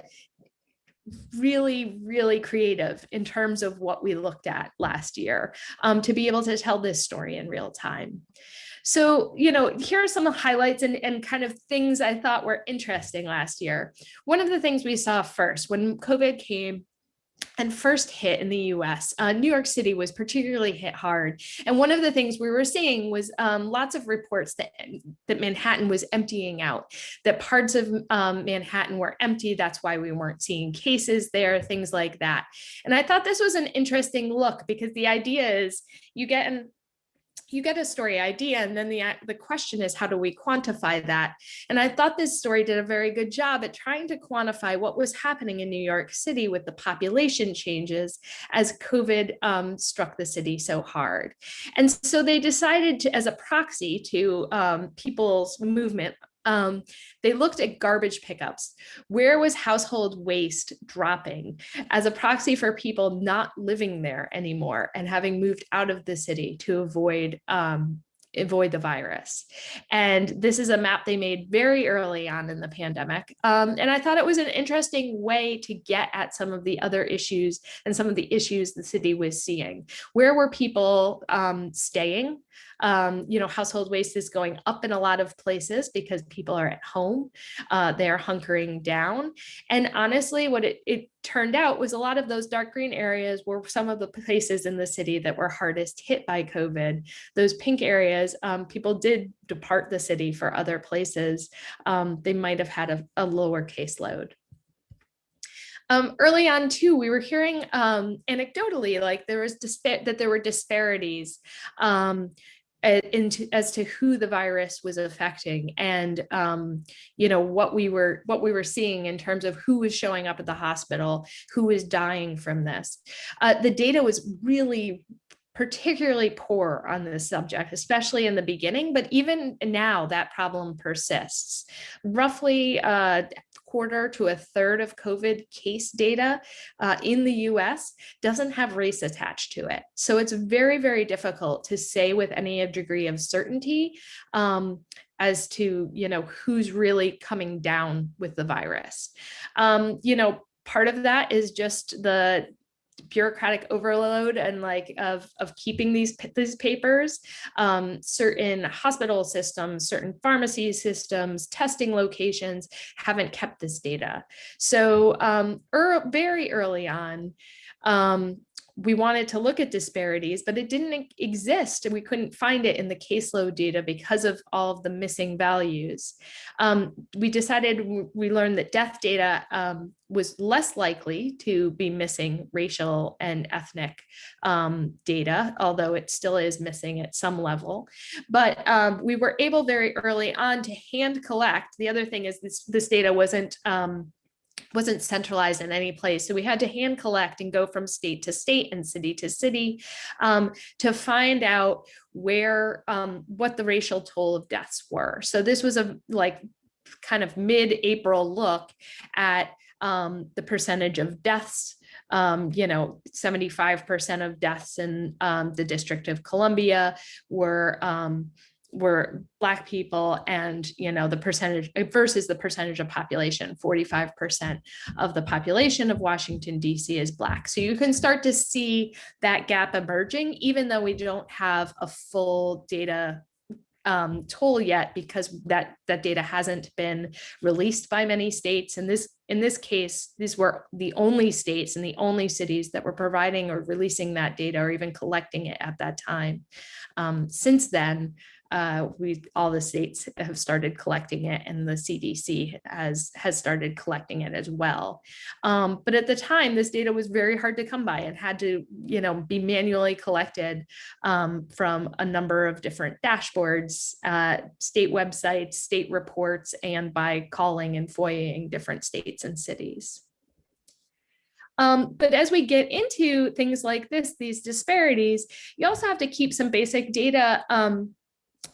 really, really creative in terms of what we looked at last year um, to be able to tell this story in real time. So, you know, here are some highlights and, and kind of things I thought were interesting last year. One of the things we saw first when COVID came and first hit in the US, uh, New York City was particularly hit hard. And one of the things we were seeing was um, lots of reports that, that Manhattan was emptying out, that parts of um, Manhattan were empty. That's why we weren't seeing cases there, things like that. And I thought this was an interesting look because the idea is you get an you get a story idea and then the, the question is how do we quantify that? And I thought this story did a very good job at trying to quantify what was happening in New York City with the population changes as COVID um, struck the city so hard. And so they decided to, as a proxy to um, people's movement um, they looked at garbage pickups. Where was household waste dropping as a proxy for people not living there anymore and having moved out of the city to avoid um, avoid the virus. And this is a map they made very early on in the pandemic. Um, and I thought it was an interesting way to get at some of the other issues and some of the issues the city was seeing. Where were people um, staying? Um, you know, household waste is going up in a lot of places because people are at home, uh, they're hunkering down. And honestly, what it, it turned out was a lot of those dark green areas were some of the places in the city that were hardest hit by COVID. Those pink areas, um, people did depart the city for other places. Um, they might have had a, a lower caseload. Um, early on too, we were hearing um, anecdotally like there was that there were disparities um, into as to who the virus was affecting and um, you know what we were what we were seeing in terms of who was showing up at the hospital who was dying from this uh, the data was really particularly poor on this subject, especially in the beginning, but even now that problem persists. Roughly a quarter to a third of COVID case data uh, in the US doesn't have race attached to it. So it's very, very difficult to say with any degree of certainty um, as to, you know, who's really coming down with the virus. Um, you know, part of that is just the bureaucratic overload and like of of keeping these these papers. Um, certain hospital systems certain pharmacy systems testing locations haven't kept this data. So um, er, very early on um, we wanted to look at disparities, but it didn't exist and we couldn't find it in the caseload data because of all of the missing values. Um, we decided, we learned that death data um, was less likely to be missing racial and ethnic um, data, although it still is missing at some level. But um, we were able very early on to hand collect. The other thing is this, this data wasn't um, wasn't centralized in any place. So we had to hand collect and go from state to state and city to city um, to find out where, um, what the racial toll of deaths were. So this was a like kind of mid-April look at um, the percentage of deaths um, you know, 75% of deaths in um, the District of Columbia were um, were black people and you know the percentage uh, versus the percentage of population 45 percent of the population of washington dc is black. So you can start to see that gap emerging even though we don't have a full data um, toll yet because that that data hasn't been released by many states. And this in this case these were the only states and the only cities that were providing or releasing that data or even collecting it at that time. Um, since then uh, we all the states have started collecting it and the CDC has has started collecting it as well. Um, but at the time, this data was very hard to come by and had to, you know, be manually collected um, from a number of different dashboards, uh, state websites, state reports, and by calling and FOIAing different states and cities. Um, but as we get into things like this, these disparities, you also have to keep some basic data um,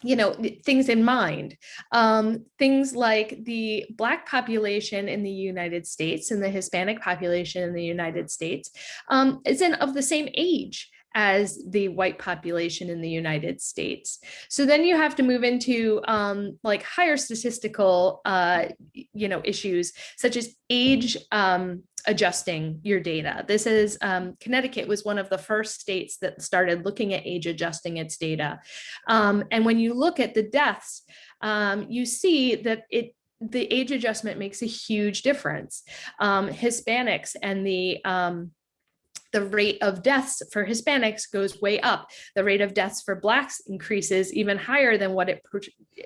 you know, things in mind. Um, things like the Black population in the United States and the Hispanic population in the United States um, is in of the same age as the white population in the United States. So then you have to move into um, like higher statistical, uh, you know, issues such as age um, adjusting your data. This is um, Connecticut was one of the first states that started looking at age adjusting its data. Um, and when you look at the deaths, um, you see that it the age adjustment makes a huge difference. Um, Hispanics and the um, the rate of deaths for Hispanics goes way up. The rate of deaths for Blacks increases even higher than what it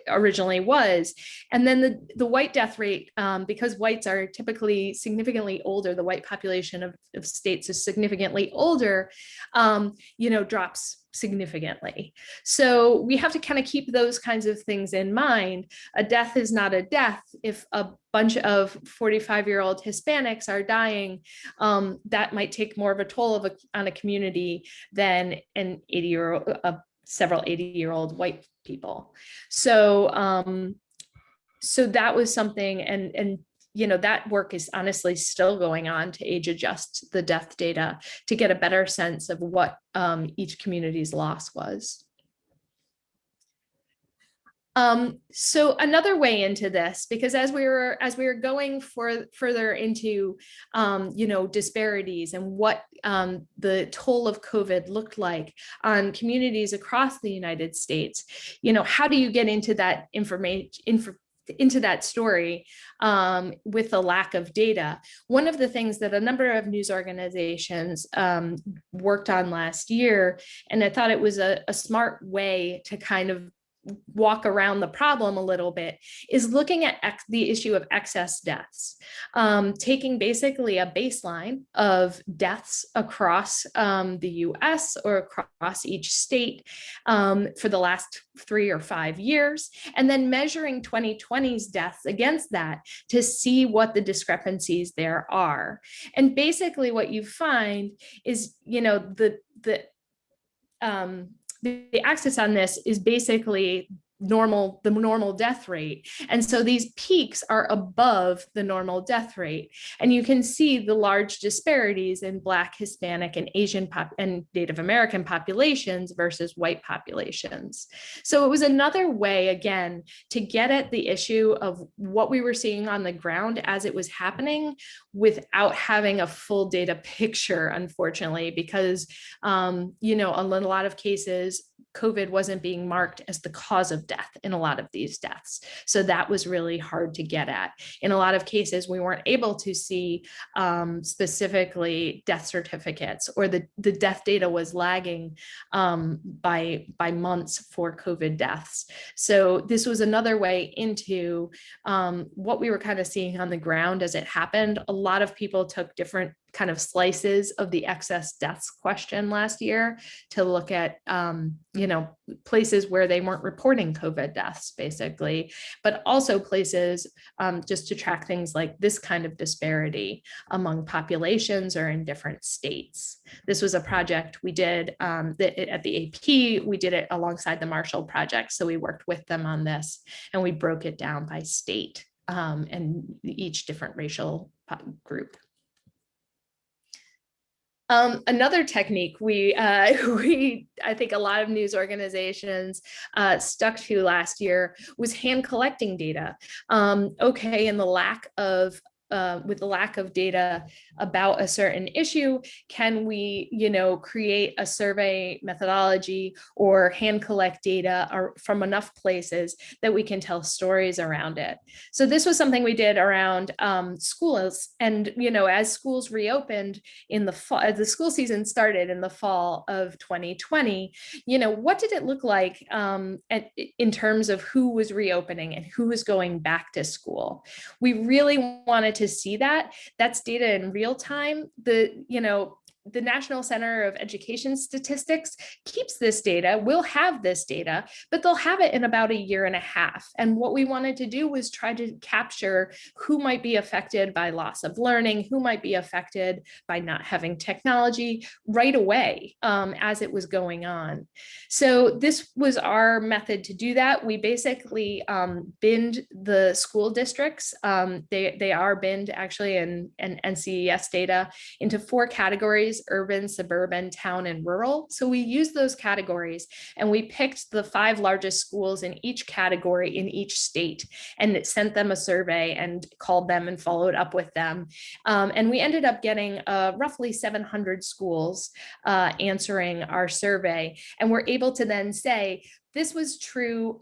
originally was. And then the, the white death rate, um, because whites are typically significantly older, the white population of, of states is significantly older, um, you know, drops significantly. So we have to kind of keep those kinds of things in mind. A death is not a death. If a bunch of 45 year old Hispanics are dying, um, that might take more of a toll of a, on a community than an 80 year old, uh, several 80 year old white people. So, um, so that was something and, and you know, that work is honestly still going on to age adjust the death data to get a better sense of what um, each community's loss was. Um, so another way into this, because as we were as we were going for further into, um, you know, disparities and what um, the toll of COVID looked like on communities across the United States, you know, how do you get into that information, inf into that story um, with the lack of data. One of the things that a number of news organizations um, worked on last year, and I thought it was a, a smart way to kind of walk around the problem a little bit is looking at the issue of excess deaths, um, taking basically a baseline of deaths across um, the US or across each state um, for the last three or five years, and then measuring 2020's deaths against that to see what the discrepancies there are. And basically what you find is, you know, the, the um, the axis on this is basically normal the normal death rate. And so these peaks are above the normal death rate. And you can see the large disparities in black hispanic and asian pop and native american populations versus white populations. So it was another way again to get at the issue of what we were seeing on the ground as it was happening without having a full data picture unfortunately because um, you know in a lot of cases COVID wasn't being marked as the cause of death in a lot of these deaths. So that was really hard to get at. In a lot of cases, we weren't able to see um, specifically death certificates or the, the death data was lagging um, by, by months for COVID deaths. So this was another way into um, what we were kind of seeing on the ground as it happened. A lot of people took different kind of slices of the excess deaths question last year to look at, um, you know, places where they weren't reporting COVID deaths, basically, but also places um, just to track things like this kind of disparity among populations or in different states. This was a project we did um, at the AP, we did it alongside the Marshall Project. So we worked with them on this and we broke it down by state um, and each different racial group. Um, another technique we, uh, we, I think a lot of news organizations uh, stuck to last year was hand collecting data. Um, okay, and the lack of uh, with the lack of data about a certain issue, can we, you know, create a survey methodology or hand collect data from enough places that we can tell stories around it. So this was something we did around um, schools. And, you know, as schools reopened in the fall, as the school season started in the fall of 2020, you know, what did it look like um, at, in terms of who was reopening and who was going back to school? We really wanted to see that. That's data in real time. The, you know, the National Center of Education Statistics keeps this data, will have this data, but they'll have it in about a year and a half. And what we wanted to do was try to capture who might be affected by loss of learning, who might be affected by not having technology right away um, as it was going on. So this was our method to do that. We basically um, binned the school districts. Um, they, they are binned actually in, in NCES data into four categories urban, suburban, town, and rural. So we used those categories and we picked the five largest schools in each category in each state and sent them a survey and called them and followed up with them. Um, and we ended up getting uh, roughly 700 schools uh, answering our survey. And we're able to then say, this was true.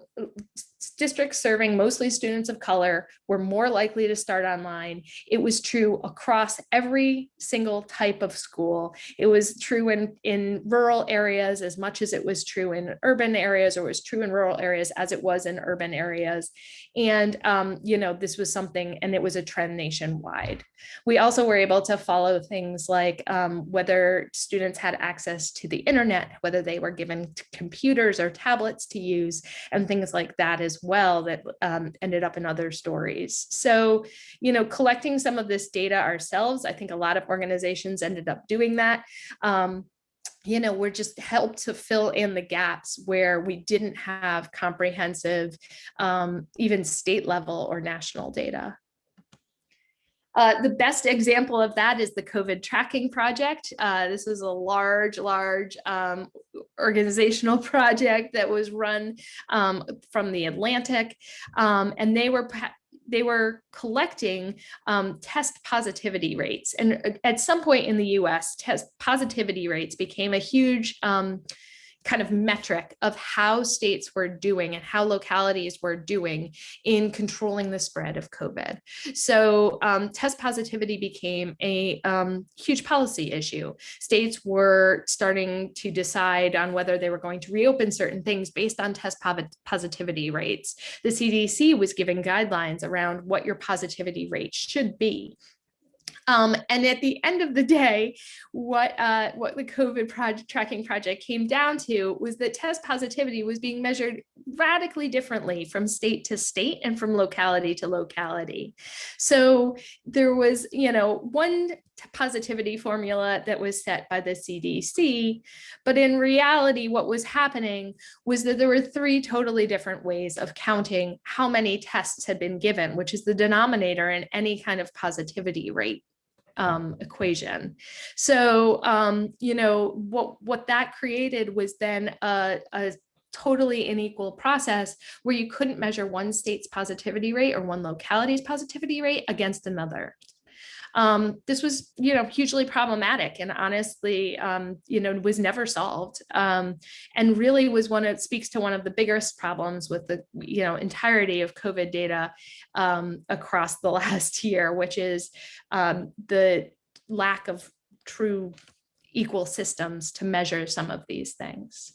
Districts serving mostly students of color were more likely to start online. It was true across every single type of school. It was true in, in rural areas as much as it was true in urban areas or was true in rural areas as it was in urban areas. And, um, you know, this was something, and it was a trend nationwide. We also were able to follow things like um, whether students had access to the internet, whether they were given computers or tablets to use, and things like that as well that um, ended up in other stories. So, you know, collecting some of this data ourselves, I think a lot of organizations ended up doing that. Um, you know, we're just helped to fill in the gaps where we didn't have comprehensive, um, even state level or national data. Uh, the best example of that is the COVID tracking project. Uh, this was a large, large um, organizational project that was run um, from the Atlantic, um, and they were they were collecting um, test positivity rates. And uh, at some point in the US, test positivity rates became a huge um, kind of metric of how states were doing and how localities were doing in controlling the spread of COVID. So um, test positivity became a um, huge policy issue. States were starting to decide on whether they were going to reopen certain things based on test positivity rates. The CDC was giving guidelines around what your positivity rate should be. Um, and at the end of the day, what uh, what the COVID project tracking project came down to was that test positivity was being measured radically differently from state to state and from locality to locality. So there was, you know, one positivity formula that was set by the CDC, but in reality, what was happening was that there were three totally different ways of counting how many tests had been given, which is the denominator in any kind of positivity rate um, equation. So, um, you know, what, what that created was then a, a totally unequal process where you couldn't measure one state's positivity rate or one locality's positivity rate against another. Um, this was, you know, hugely problematic and honestly, um, you know, was never solved um, and really was one, it speaks to one of the biggest problems with the, you know, entirety of COVID data um, across the last year, which is um, the lack of true equal systems to measure some of these things.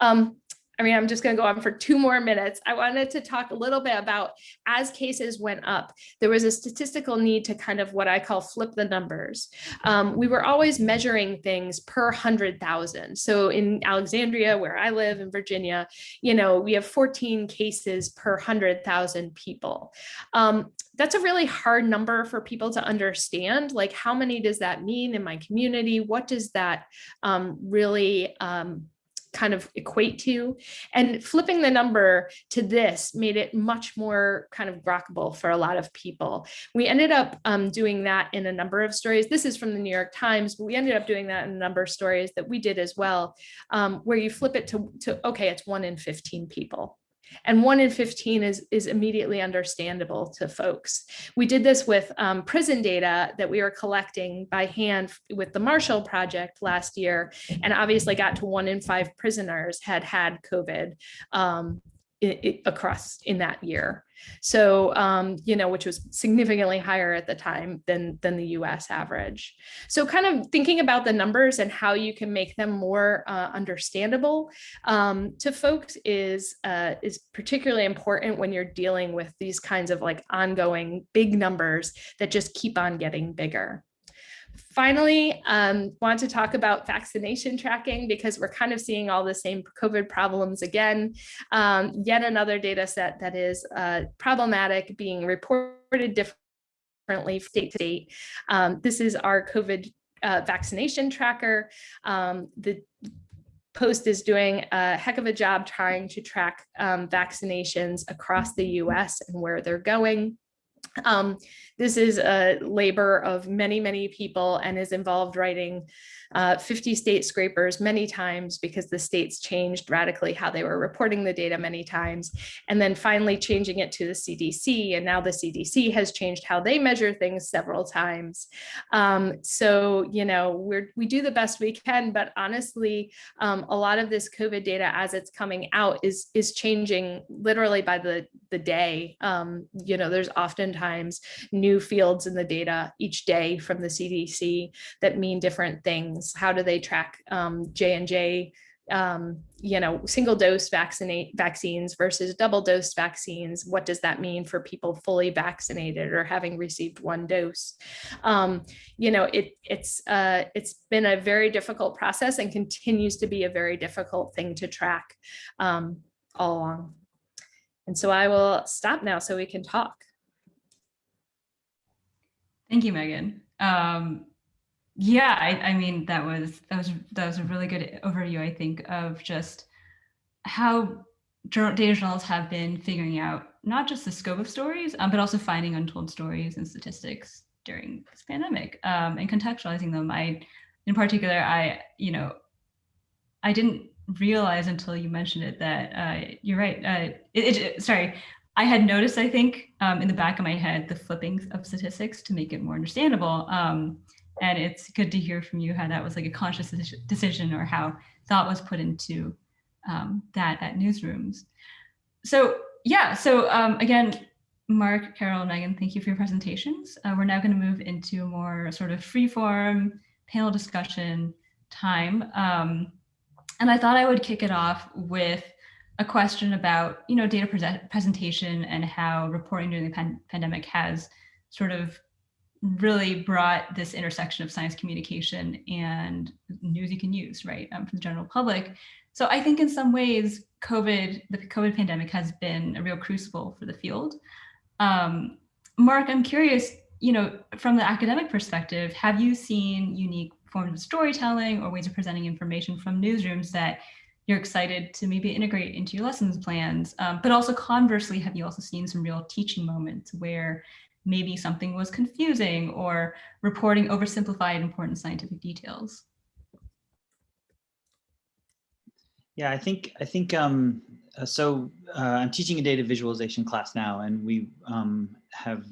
Um, I mean, I'm just going to go on for two more minutes. I wanted to talk a little bit about as cases went up, there was a statistical need to kind of what I call flip the numbers. Um, we were always measuring things per 100,000. So in Alexandria, where I live in Virginia, you know, we have 14 cases per 100,000 people. Um, that's a really hard number for people to understand. Like, how many does that mean in my community? What does that um, really um, kind of equate to. And flipping the number to this made it much more kind of grokkable for a lot of people. We ended up um, doing that in a number of stories. This is from the New York Times, but we ended up doing that in a number of stories that we did as well, um, where you flip it to, to, okay, it's one in 15 people. And one in 15 is, is immediately understandable to folks. We did this with um, prison data that we were collecting by hand with the Marshall Project last year, and obviously got to one in five prisoners had had COVID um, i- i- across in that year. So, um, you know, which was significantly higher at the time than, than the US average. So kind of thinking about the numbers and how you can make them more uh, understandable um, to folks is, uh, is particularly important when you're dealing with these kinds of like ongoing big numbers that just keep on getting bigger. Finally, um, want to talk about vaccination tracking because we're kind of seeing all the same COVID problems again. Um, yet another data set that is uh, problematic being reported differently state to state. Um, this is our COVID uh, vaccination tracker. Um, the Post is doing a heck of a job trying to track um, vaccinations across the US and where they're going. Um, this is a labor of many, many people and is involved writing uh, 50 state scrapers many times because the states changed radically how they were reporting the data many times. And then finally changing it to the CDC. And now the CDC has changed how they measure things several times. Um, so, you know, we're, we do the best we can, but honestly, um, a lot of this COVID data as it's coming out is, is changing literally by the, the day. Um, you know, there's oftentimes new fields in the data each day from the CDC that mean different things. How do they track um, J and J, um, you know, single dose vaccinate vaccines versus double dose vaccines? What does that mean for people fully vaccinated or having received one dose? Um, you know, it it's uh, it's been a very difficult process and continues to be a very difficult thing to track um, all along. And so I will stop now so we can talk. Thank you, Meghan. Um, yeah, I, I mean that was that was that was a really good overview. I think of just how data journals have been figuring out not just the scope of stories, um, but also finding untold stories and statistics during this pandemic um, and contextualizing them. I, in particular, I you know, I didn't realize until you mentioned it that uh, you're right. Uh, it, it, sorry, I had noticed, I think, um, in the back of my head, the flipping of statistics to make it more understandable. Um, and it's good to hear from you how that was like a conscious decision or how thought was put into um, that at newsrooms. So yeah, so um, again, Mark, Carol, Meghan, thank you for your presentations. Uh, we're now going to move into a more sort of free form panel discussion time. Um, and I thought I would kick it off with a question about, you know, data pre presentation and how reporting during the pan pandemic has sort of really brought this intersection of science communication and news you can use, right, um, the general public. So I think in some ways, COVID, the COVID pandemic has been a real crucible for the field. Um, Mark, I'm curious, you know, from the academic perspective, have you seen unique forms of storytelling or ways of presenting information from newsrooms that you're excited to maybe integrate into your lessons plans? Um, but also conversely, have you also seen some real teaching moments where maybe something was confusing or reporting oversimplified important scientific details. Yeah, I think I think um, uh, so. Uh, I'm teaching a data visualization class now, and we um, have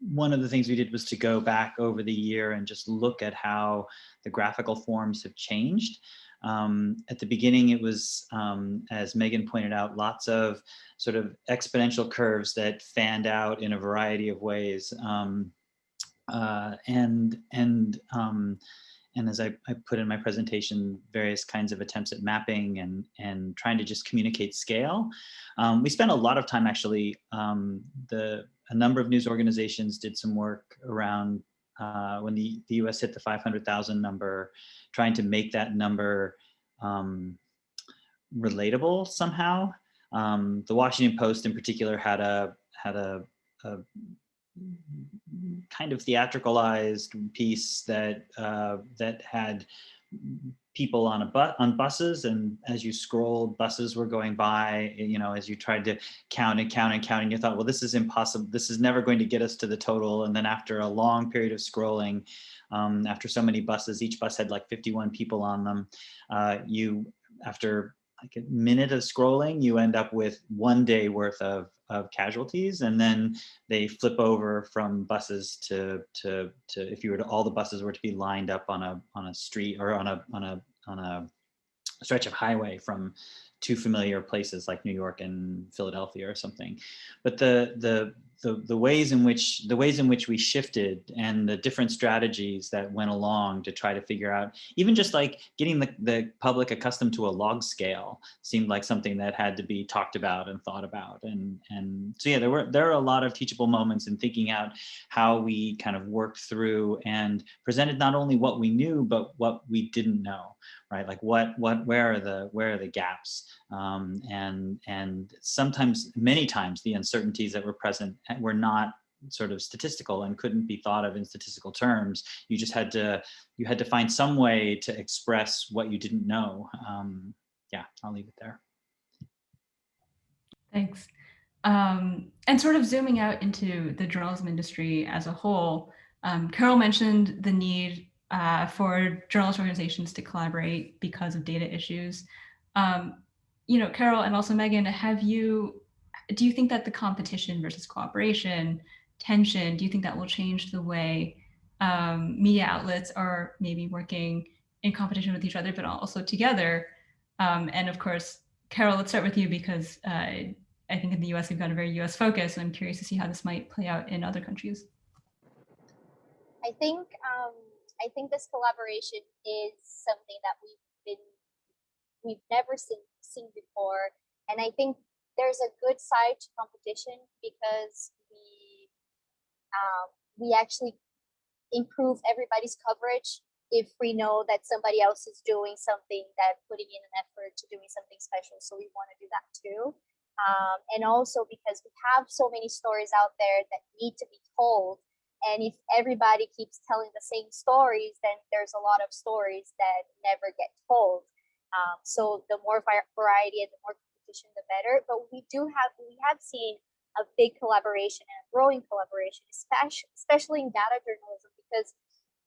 one of the things we did was to go back over the year and just look at how the graphical forms have changed. Um, at the beginning, it was, um, as Meghan pointed out, lots of sort of exponential curves that fanned out in a variety of ways. Um, uh, and and um, and as I, I, put in my presentation, various kinds of attempts at mapping and and trying to just communicate scale. Um, we spent a lot of time actually. Um, the a number of news organizations did some work around uh, when the, the US hit the 500,000 number, trying to make that number um, relatable somehow. Um, the Washington Post in particular had a, had a, a kind of theatricalized piece that, uh, that had people on a bus on buses and as you scrolled buses were going by you know as you tried to count and count and count and you thought well this is impossible this is never going to get us to the total and then after a long period of scrolling um, after so many buses each bus had like 51 people on them uh, you after like a minute of scrolling, you end up with one day worth of, of casualties. And then they flip over from buses to, to, to, if you were to, all the buses were to be lined up on a, on a street or on a, on a, on a stretch of highway from two familiar places like New York and Philadelphia or something. But the, the, the, the ways in which the ways in which we shifted and the different strategies that went along to try to figure out even just like getting the, the public accustomed to a log scale seemed like something that had to be talked about and thought about and and so yeah there were there are a lot of teachable moments in thinking out how we kind of worked through and presented not only what we knew but what we didn't know right? Like what what where are the where are the gaps? Um, and and sometimes many times the uncertainties that were present were not sort of statistical and couldn't be thought of in statistical terms. You just had to you had to find some way to express what you didn't know. Um, yeah i'll leave it there. Thanks. Um, and sort of zooming out into the journalism industry as a whole, um, Carol mentioned the need uh, for journalist organizations to collaborate because of data issues. Um, you know, Carol and also Meghan, have you, do you think that the competition versus cooperation, tension, do you think that will change the way um, media outlets are maybe working in competition with each other, but also together? Um, and of course, Carol, let's start with you because uh, I think in the US, we've got a very US focus. And I'm curious to see how this might play out in other countries. I think um, I think this collaboration is something that we've been we've never seen seen before, and I think there's a good side to competition because we um, we actually improve everybody's coverage if we know that somebody else is doing something that putting in an effort to doing something special. So we want to do that too. Um, and also because we have so many stories out there that need to be told and if everybody keeps telling the same stories then there's a lot of stories that never get told. Um, so the more variety and the more competition the better. But we do have we have seen a big collaboration and a growing collaboration especially especially in data journalism because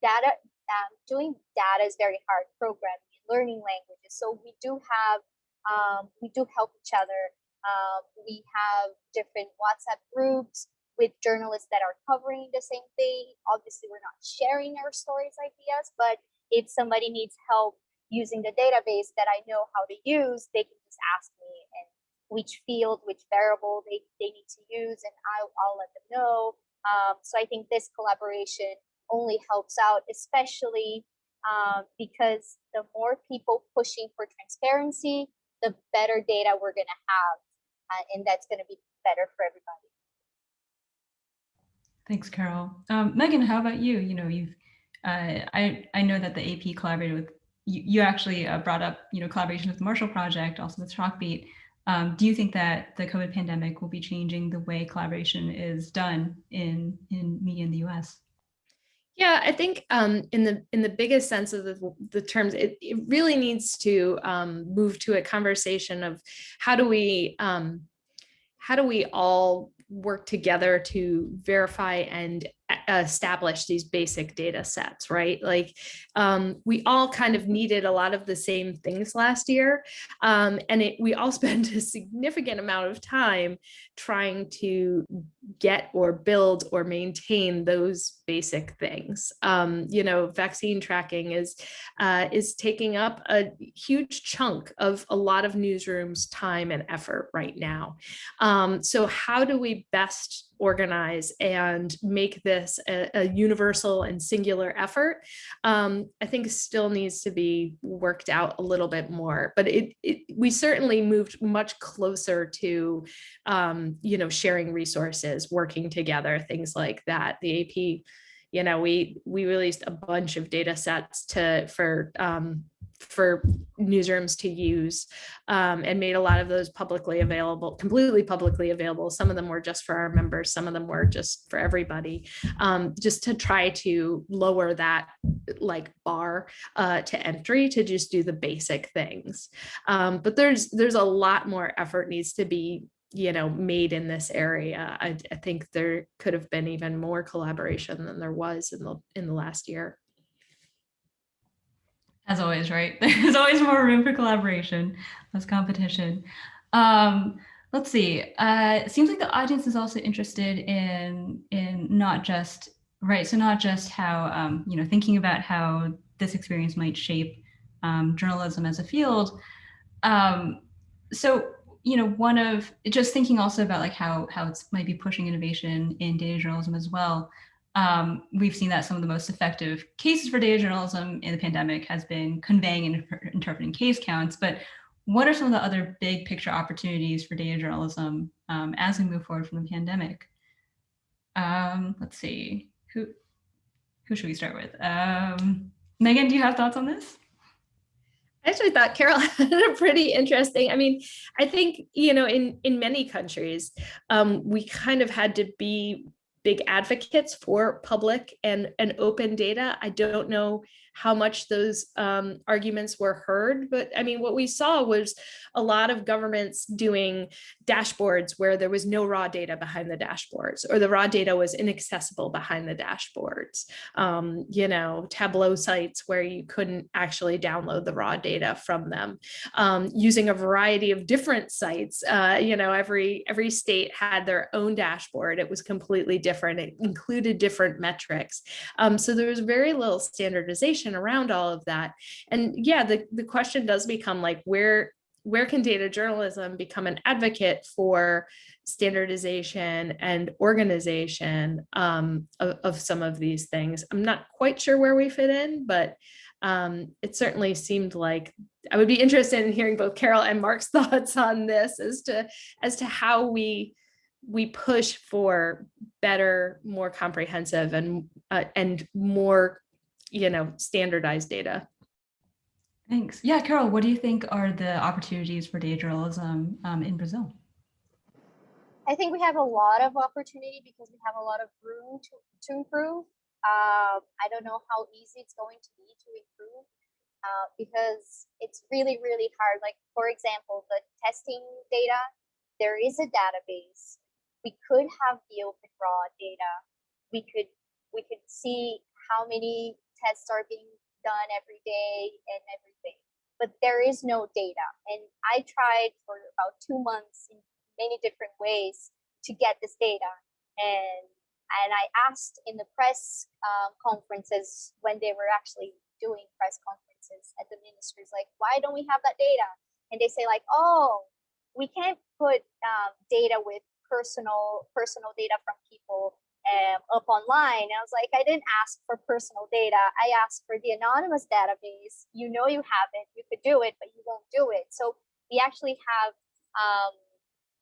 data um, doing data is very hard programming learning languages. So we do have um, we do help each other. Um, we have different WhatsApp groups with journalists that are covering the same thing. Obviously, we're not sharing our stories ideas, but if somebody needs help using the database that I know how to use, they can just ask me and which field, which variable they, they need to use, and I'll, I'll let them know. Um, so I think this collaboration only helps out, especially um, because the more people pushing for transparency, the better data we're going to have uh, and that's going to be better for everybody. Thanks, Carol. Um, Meghan, how about you? You know, you've uh, I I know that the AP collaborated with you. You actually uh, brought up you know collaboration with the Marshall Project, also with Chalkbeat. Um, do you think that the COVID pandemic will be changing the way collaboration is done in in media in the U.S.? Yeah, I think um, in the in the biggest sense of the, the terms, it, it really needs to um, move to a conversation of how do we um, how do we all work together to verify and establish these basic data sets, right? Like um, we all kind of needed a lot of the same things last year. Um, and it, we all spent a significant amount of time trying to get or build or maintain those basic things. Um, you know, vaccine tracking is, uh, is taking up a huge chunk of a lot of newsrooms time and effort right now. Um, so how do we best organize and make this a, a universal and singular effort, um, I think still needs to be worked out a little bit more. But it, it we certainly moved much closer to, um, you know, sharing resources, working together, things like that. The AP, you know, we we released a bunch of data sets to for um, for newsrooms to use um, and made a lot of those publicly available, completely publicly available. Some of them were just for our members, some of them were just for everybody, um, just to try to lower that like bar uh, to entry to just do the basic things. Um, but there's there's a lot more effort needs to be you know made in this area. I, I think there could have been even more collaboration than there was in the in the last year. As always, right? There's always more room for collaboration, less competition. Um, let's see. Uh, it seems like the audience is also interested in in not just right. So not just how um, you know thinking about how this experience might shape um, journalism as a field. Um, so you know, one of just thinking also about like how how it might be pushing innovation in data journalism as well. Um, we've seen that some of the most effective cases for data journalism in the pandemic has been conveying and interpreting case counts. But what are some of the other big picture opportunities for data journalism um, as we move forward from the pandemic? Um, let's see, who who should we start with? Um, Meghan, do you have thoughts on this? I actually thought Carol had a pretty interesting. I mean, I think you know, in in many countries, um, we kind of had to be big advocates for public and and open data. I don't know how much those um, arguments were heard. But I mean, what we saw was a lot of governments doing dashboards where there was no raw data behind the dashboards or the raw data was inaccessible behind the dashboards. Um, you know, Tableau sites where you couldn't actually download the raw data from them. Um, using a variety of different sites, uh, you know, every, every state had their own dashboard. It was completely different. It included different metrics. Um, so there was very little standardization around all of that. And yeah, the, the question does become like, where, where can data journalism become an advocate for standardization and organization um, of, of, some of these things? I'm not quite sure where we fit in, but um, it certainly seemed like I would be interested in hearing both Carol and Mark's thoughts on this as to as to how we we push for better, more comprehensive and uh, and more you know, standardized data. Thanks. Yeah, Carol, what do you think are the opportunities for data journalism um, in Brazil? I think we have a lot of opportunity because we have a lot of room to, to improve. Uh, I don't know how easy it's going to be to improve uh, because it's really, really hard. Like, for example, the testing data, there is a database. We could have the open raw data. We could we could see how many tests are being done every day and everything. But there is no data. And i tried for about two months in many different ways to get this data. And and i asked in the press um, conferences when they were actually doing press conferences at the ministries like why don't we have that data? And they say like oh we can't put um, data with personal personal data from people um, up online. I was like, I didn't ask for personal data. I asked for the anonymous database. You know you have it, you could do it, but you won't do it. So we actually have, um,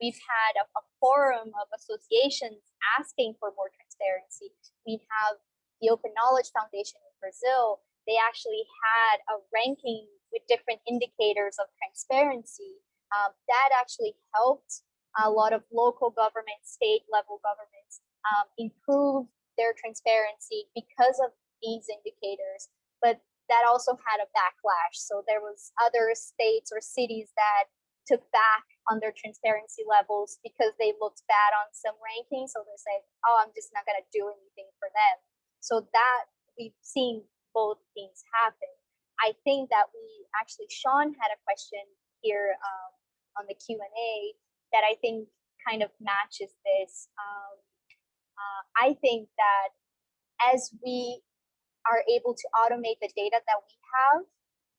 we've had a, a forum of associations asking for more transparency. We have the Open Knowledge Foundation in Brazil. They actually had a ranking with different indicators of transparency. Um, that actually helped a lot of local government, state level governments um, improve their transparency because of these indicators but that also had a backlash. So there was other states or cities that took back on their transparency levels because they looked bad on some rankings. So they said oh i'm just not going to do anything for them. So that we've seen both things happen. I think that we actually sean had a question here um, on the q&a that i think kind of matches this um, uh, I think that as we are able to automate the data that we have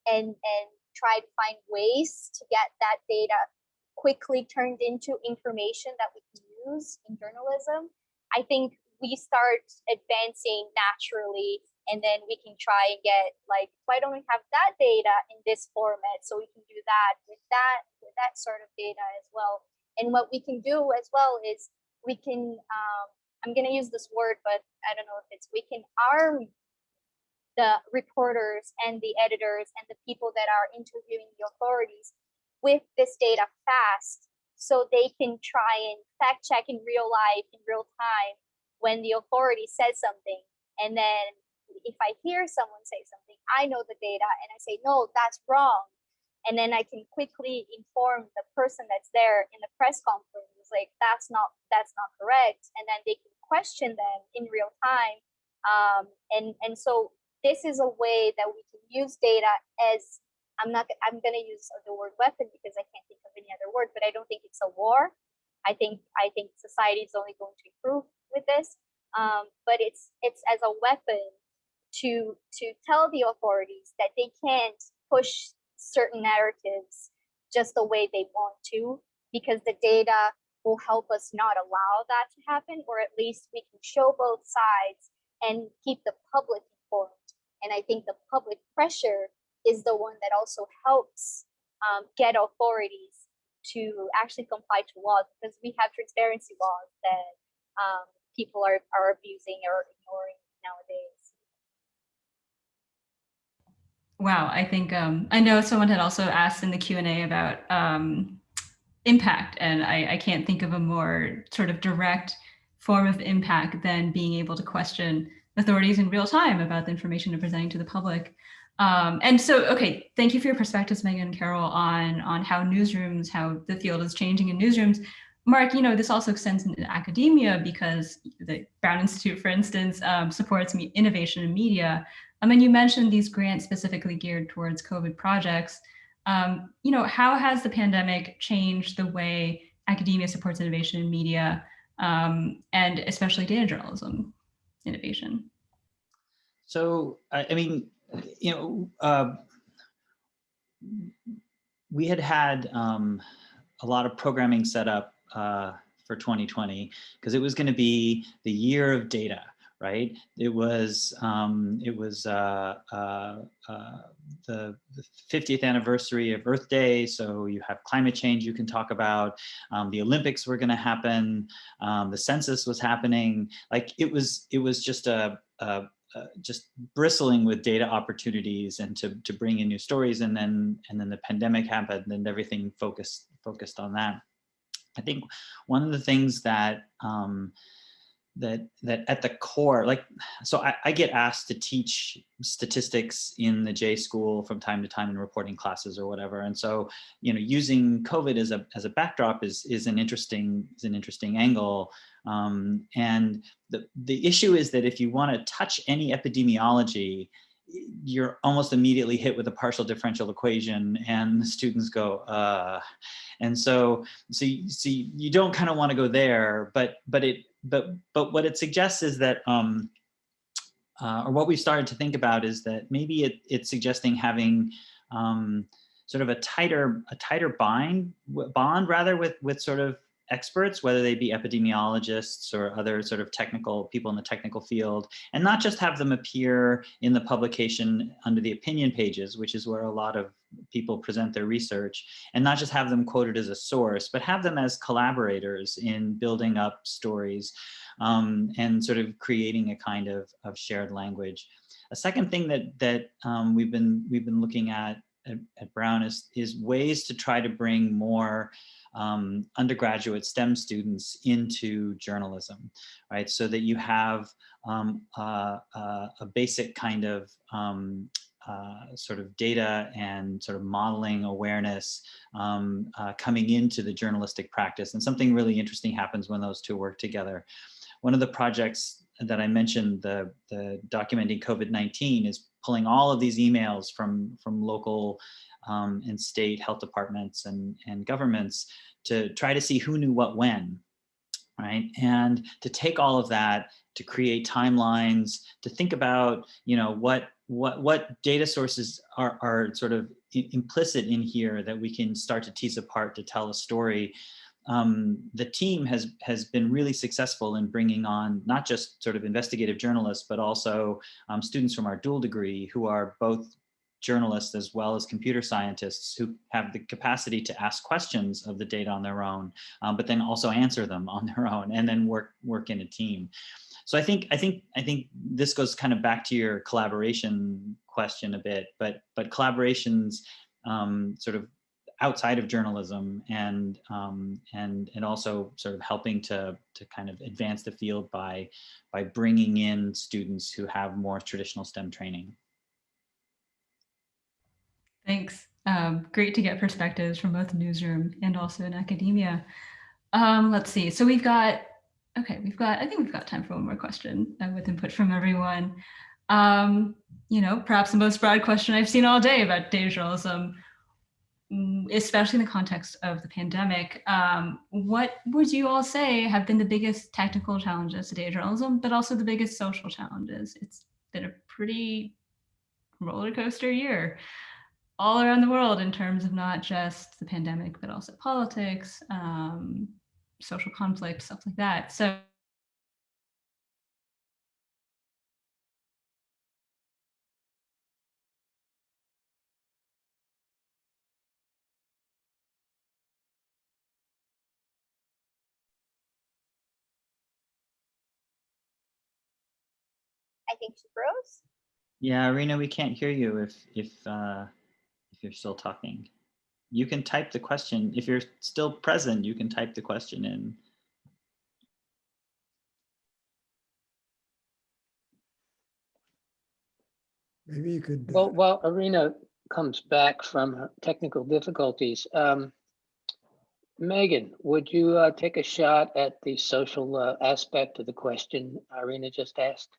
and, and try to find ways to get that data quickly turned into information that we can use in journalism, I think we start advancing naturally and then we can try and get like why don't we have that data in this format so we can do that with that with that sort of data as well. And what we can do as well is we can um, I'm going to use this word, but I don't know if it's, we can arm the reporters and the editors and the people that are interviewing the authorities with this data fast so they can try and fact check in real life in real time when the authority says something. And then if i hear someone say something i know the data and i say no that's wrong. And then i can quickly inform the person that's there in the press conference like that's not that's not correct. And then they can question them in real time um, and and so this is a way that we can use data as I'm not I'm going to use the word weapon because I can't think of any other word, but I don't think it's a war. I think I think society is only going to improve with this, um, but it's it's as a weapon to to tell the authorities that they can't push certain narratives just the way they want to because the data will help us not allow that to happen or at least we can show both sides and keep the public informed. And i think the public pressure is the one that also helps um, get authorities to actually comply to laws because we have transparency laws that um, people are, are abusing or ignoring nowadays. Wow, I think um, I know someone had also asked in the Q and A about um, impact, and I, I can't think of a more sort of direct form of impact than being able to question authorities in real time about the information they're presenting to the public. Um, and so, okay, thank you for your perspectives, Meghan and Carol, on on how newsrooms, how the field is changing in newsrooms. Mark, you know, this also extends into academia because the Brown Institute, for instance, um, supports innovation in media. I mean, you mentioned these grants specifically geared towards COVID projects. Um, you know, how has the pandemic changed the way academia supports innovation in media um, and especially data journalism innovation? So, I, I mean, you know, uh, we had had um, a lot of programming set up uh, for 2020 because it was going to be the year of data right? It was um, it was uh, uh, uh, the, the, 50th anniversary of Earth Day, so you have climate change you can talk about. Um, the Olympics were going to happen. Um, the census was happening. Like it was it was just a, a just bristling with data opportunities and to, to bring in new stories and then and then the pandemic happened and everything focused focused on that. I think one of the things that um, that that at the core like so I, I, get asked to teach statistics in the j school from time to time in reporting classes or whatever. And so you know using covid as a as a backdrop is is an interesting is an interesting angle. Um, and the the issue is that if you want to touch any epidemiology you're almost immediately hit with a partial differential equation and the students go uh. And so so you, so you don't kind of want to go there but but it but but what it suggests is that um uh, or what we've started to think about is that maybe it, it's suggesting having um, sort of a tighter a tighter bind bond rather with with sort of experts, whether they be epidemiologists or other sort of technical people in the technical field, and not just have them appear in the publication under the opinion pages, which is where a lot of people present their research, and not just have them quoted as a source, but have them as collaborators in building up stories um, and sort of creating a kind of, of shared language. A second thing that that um, we've been we've been looking at at, at Brown is, is ways to try to bring more um, undergraduate STEM students into journalism, right? So that you have um, uh, uh, a basic kind of um, uh, sort of data and sort of modeling awareness um, uh, coming into the journalistic practice. And something really interesting happens when those two work together. One of the projects that I mentioned, the, the documenting COVID-19 is pulling all of these emails from, from local um, and state health departments and, and governments to try to see who knew what when, right? And to take all of that, to create timelines, to think about, you know, what what what data sources are, are sort of implicit in here that we can start to tease apart to tell a story um, the team has has been really successful in bringing on not just sort of investigative journalists, but also um, students from our dual degree who are both journalists as well as computer scientists who have the capacity to ask questions of the data on their own, um, but then also answer them on their own and then work work in a team. So I think I think I think this goes kind of back to your collaboration question a bit, but but collaborations um, sort of outside of journalism and um, and and also sort of helping to to kind of advance the field by by bringing in students who have more traditional STEM training. Thanks. Um, great to get perspectives from both newsroom and also in academia. Um, let's see. So we've got okay. We've got I think we've got time for one more question uh, with input from everyone. Um, you know, perhaps the most broad question I've seen all day about data journalism, mm, especially in the context of the pandemic. Um, what would you all say have been the biggest technical challenges to data journalism, but also the biggest social challenges? It's been a pretty roller coaster year all around the world in terms of not just the pandemic, but also politics, um, social conflict, stuff like that. So I think she froze. Yeah, Irena, we can't hear you if if uh, if you're still talking. You can type the question. If you're still present, you can type the question in. Maybe you could. uh, Well, while Irena comes back from technical difficulties, um, Meghan, would you uh, take a shot at the social uh, aspect of the question Irena just asked?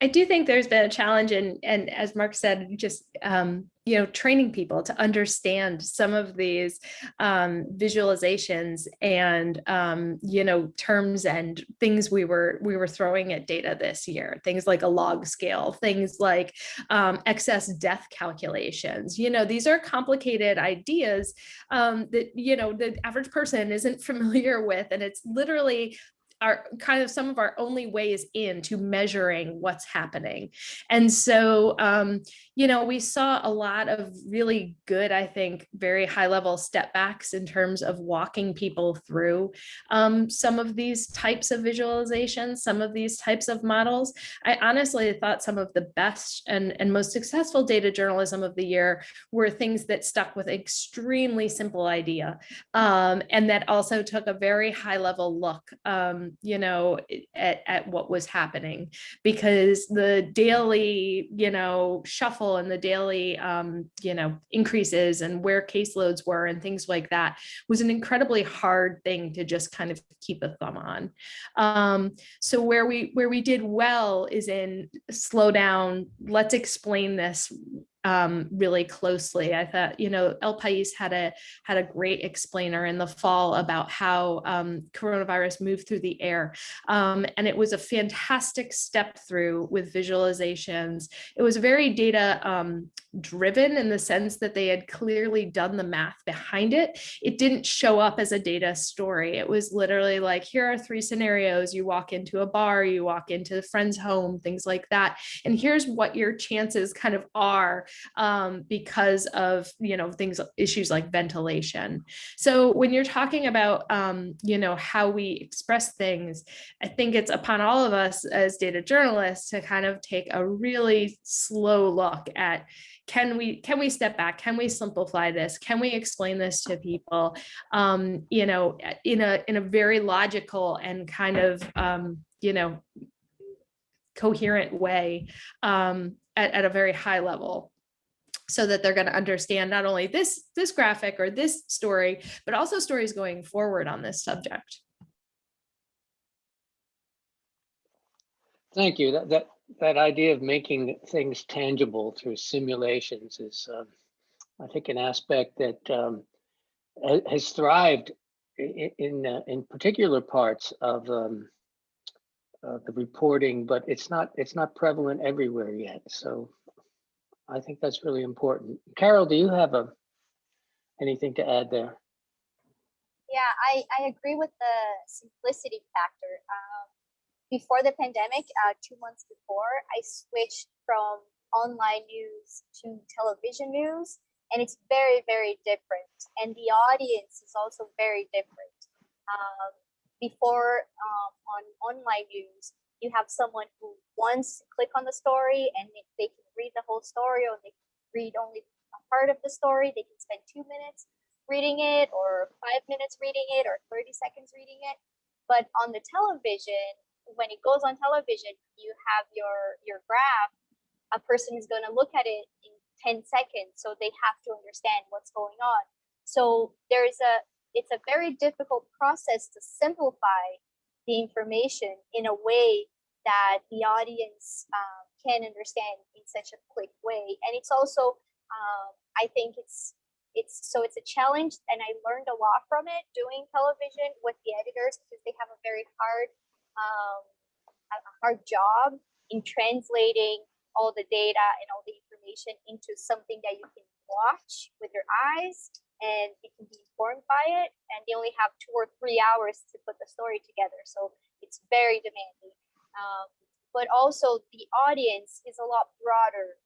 I do think there's been a challenge and and as Mark said, just um, you know, training people to understand some of these um, visualizations and um, you know, terms and things we were we were throwing at data this year. Things like a log scale, things like um, excess death calculations. You know, these are complicated ideas um, that you know the average person isn't familiar with, and it's literally are kind of some of our only ways into measuring what's happening. And so, um, you know, we saw a lot of really good, I think, very high level step backs in terms of walking people through um, some of these types of visualizations, some of these types of models. I honestly thought some of the best and, and most successful data journalism of the year were things that stuck with extremely simple idea um, and that also took a very high level look um, you know, at, at what was happening because the daily, you know, shuffle and the daily, um, you know, increases and where caseloads were and things like that was an incredibly hard thing to just kind of keep a thumb on. Um, so where we where we did well is in slow down, let's explain this um, really closely. I thought, you know, El País had a had a great explainer in the fall about how um, coronavirus moved through the air. Um, and it was a fantastic step through with visualizations. It was very data um, driven in the sense that they had clearly done the math behind it. It didn't show up as a data story. It was literally like, here are three scenarios. You walk into a bar, you walk into a friend's home, things like that. And here's what your chances kind of are um, because of, you know, things, issues like ventilation. So when you're talking about, um, you know, how we express things, I think it's upon all of us as data journalists to kind of take a really slow look at can we can we step back? Can we simplify this? Can we explain this to people? Um you know in a in a very logical and kind of um you know coherent way um at, at a very high level so that they're going to understand not only this this graphic or this story, but also stories going forward on this subject. Thank you. That, that, that idea of making things tangible through simulations is, um, I think, an aspect that um, has thrived in in, uh, in particular parts of um, uh, the reporting, but it's not it's not prevalent everywhere yet. So I think that's really important. Carol, do you have a anything to add there? Yeah, I, I agree with the simplicity factor. Um, before the pandemic, uh, two months before, I switched from online news to television news, and it's very, very different. And the audience is also very different. Um, before um, on online news, you have someone who to click on the story and they can read the whole story or they read only a part of the story. They can spend two minutes reading it or five minutes reading it or 30 seconds reading it. But on the television, when it goes on television, you have your, your graph, a person is going to look at it in 10 seconds. So they have to understand what's going on. So there's a, it's a very difficult process to simplify the information in a way that the audience um, can understand in such a quick way. And it's also, um, I think it's it's so it's a challenge, and I learned a lot from it doing television with the editors because they have a very hard um, a hard job in translating all the data and all the information into something that you can watch with your eyes and they can be informed by it. And they only have two or three hours to put the story together. So it's very demanding. Um, but also the audience is a lot broader.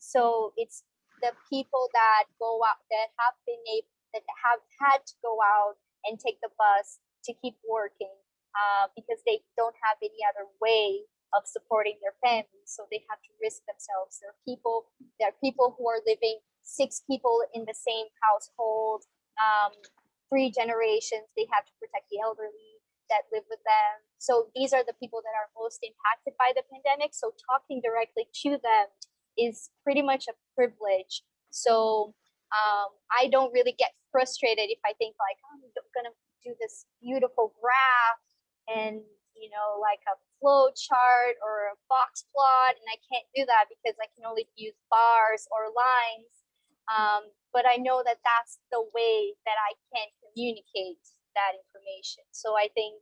So it's the people that go out that have been able that have had to go out and take the bus to keep working uh, because they don't have any other way of supporting their families. So they have to risk themselves. There are people, there are people who are living six people in the same household, um, three generations. They have to protect the elderly that live with them. So these are the people that are most impacted by the pandemic. So talking directly to them is pretty much a privilege. So um, I don't really get frustrated if I think like, oh, I'm gonna do this beautiful graph and you know like a flow chart or a box plot and i can't do that because i can only use bars or lines um, but i know that that's the way that i can communicate that information so i think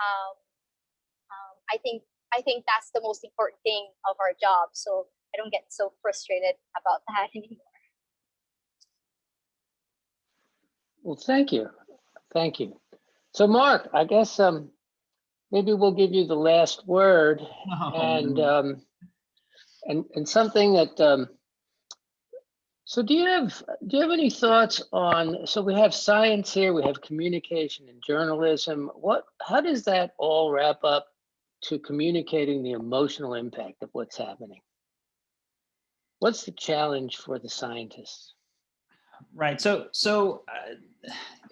um, um, i think i think that's the most important thing of our job so i don't get so frustrated about that anymore Well, thank you. Thank you. So Mark, I guess um, maybe we'll give you the last word and um, and and something that um, so do you have do you have any thoughts on so we have science here we have communication and journalism what how does that all wrap up to communicating the emotional impact of what's happening what's the challenge for the scientists Right. So, so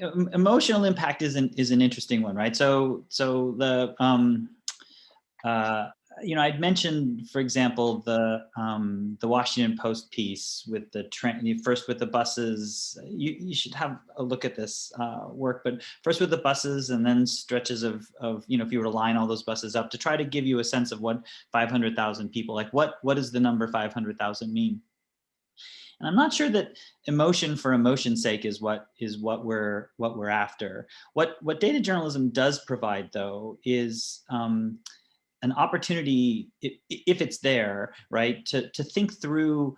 uh, emotional impact is an is an interesting one, right? So, so the um, uh, you know, I'd mentioned, for example, the um, the Washington Post piece with the train. First with the buses, you you should have a look at this uh, work. But first with the buses, and then stretches of of you know, if you were to line all those buses up to try to give you a sense of what 500,000 people like. What what does the number 500,000 mean? And I'm not sure that emotion for emotion's sake is what is what we're what we're after. What what data journalism does provide, though, is um, an opportunity, if, it's there, right, to to think through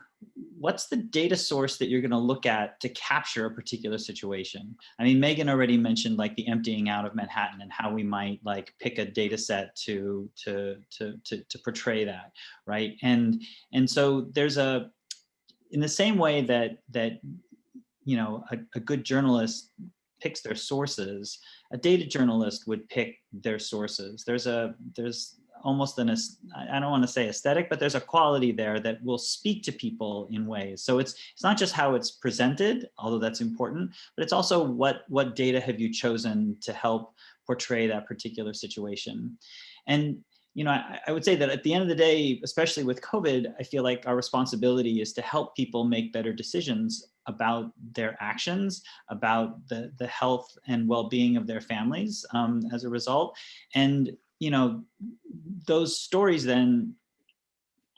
what's the data source that you're going to look at to capture a particular situation. I mean, Meghan already mentioned like the emptying out of Manhattan and how we might like pick a data set to to to to, to portray that, right? And and so there's a in the same way that that you know a, a, good journalist picks their sources a data journalist would pick their sources there's a there's almost an i don't want to say aesthetic but there's a quality there that will speak to people in ways so it's it's not just how it's presented although that's important but it's also what what data have you chosen to help portray that particular situation and you know, I, I, would say that at the end of the day, especially with COVID, I feel like our responsibility is to help people make better decisions about their actions, about the, the health and well-being of their families um, as a result. And, you know, those stories then,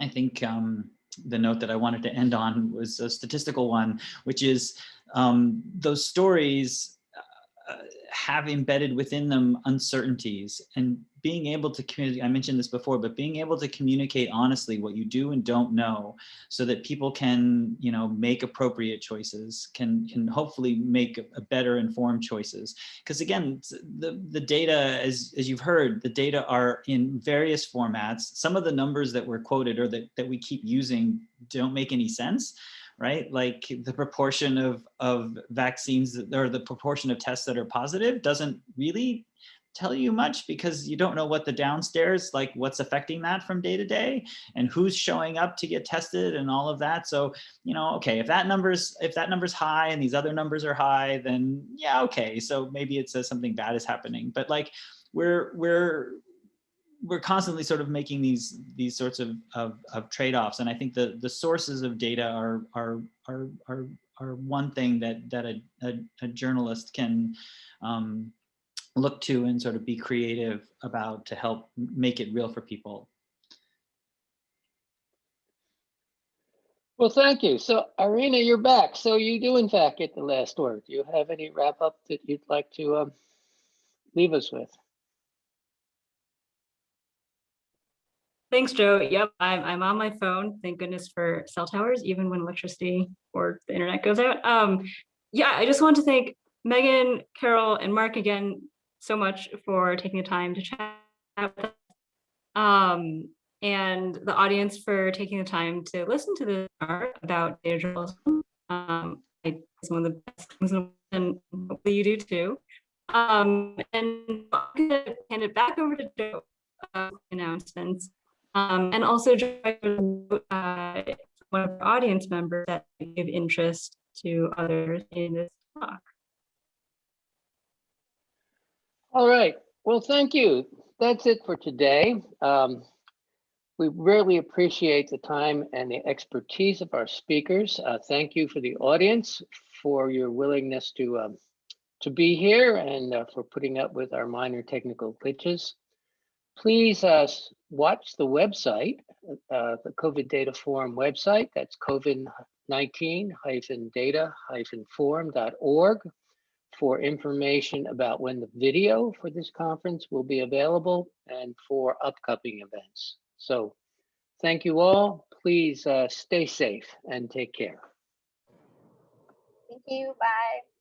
I think um, the note that I wanted to end on was a statistical one, which is um, those stories uh, have embedded within them uncertainties and being able to communicate, I mentioned this before, but being able to communicate honestly what you do and don't know so that people can, you know, make appropriate choices, can, can hopefully make a, better informed choices. Because again, the, the data, as, as you've heard, the data are in various formats. Some of the numbers that were quoted or that, that we keep using don't make any sense right? Like the proportion of, of vaccines or the proportion of tests that are positive doesn't really tell you much because you don't know what the downstairs, like what's affecting that from day to day and who's showing up to get tested and all of that. So, you know, okay, if that number's, if that number's high and these other numbers are high, then yeah, okay. So maybe it says uh, something bad is happening, but like we're, we're, we're constantly sort of making these these sorts of, of, of trade-offs. And I think the, the sources of data are are are are, are one thing that that a, a, a journalist can um, look to and sort of be creative about to help make it real for people. Well, thank you. So Irena, you're back. So you do in fact get the last word. Do you have any wrap up that you'd like to um, leave us with? Thanks, Joe. Yep, I'm, I'm on my phone. Thank goodness for cell towers, even when electricity or the internet goes out. Um, yeah, I just want to thank Meghan, Carol, and Mark again so much for taking the time to chat with us. Um, and the audience for taking the time to listen to this art about data journalism. Um, it's one of the best things and hopefully you do too. Um, and I'm gonna hand it back over to Joe uh, announcements. Um, and also uh, one of our audience members that give interest to others in this talk. All right. Well, thank you. That's it for today. Um, we really appreciate the time and the expertise of our speakers. Uh, thank you for the audience for your willingness to um, to be here and uh, for putting up with our minor technical glitches. Please uh, watch the website, uh, the COVID Data Forum website. That's COVID-19-data-forum.org for information about when the video for this conference will be available and for upcoming events. So thank you all. Please uh, stay safe and take care. Thank you. Bye.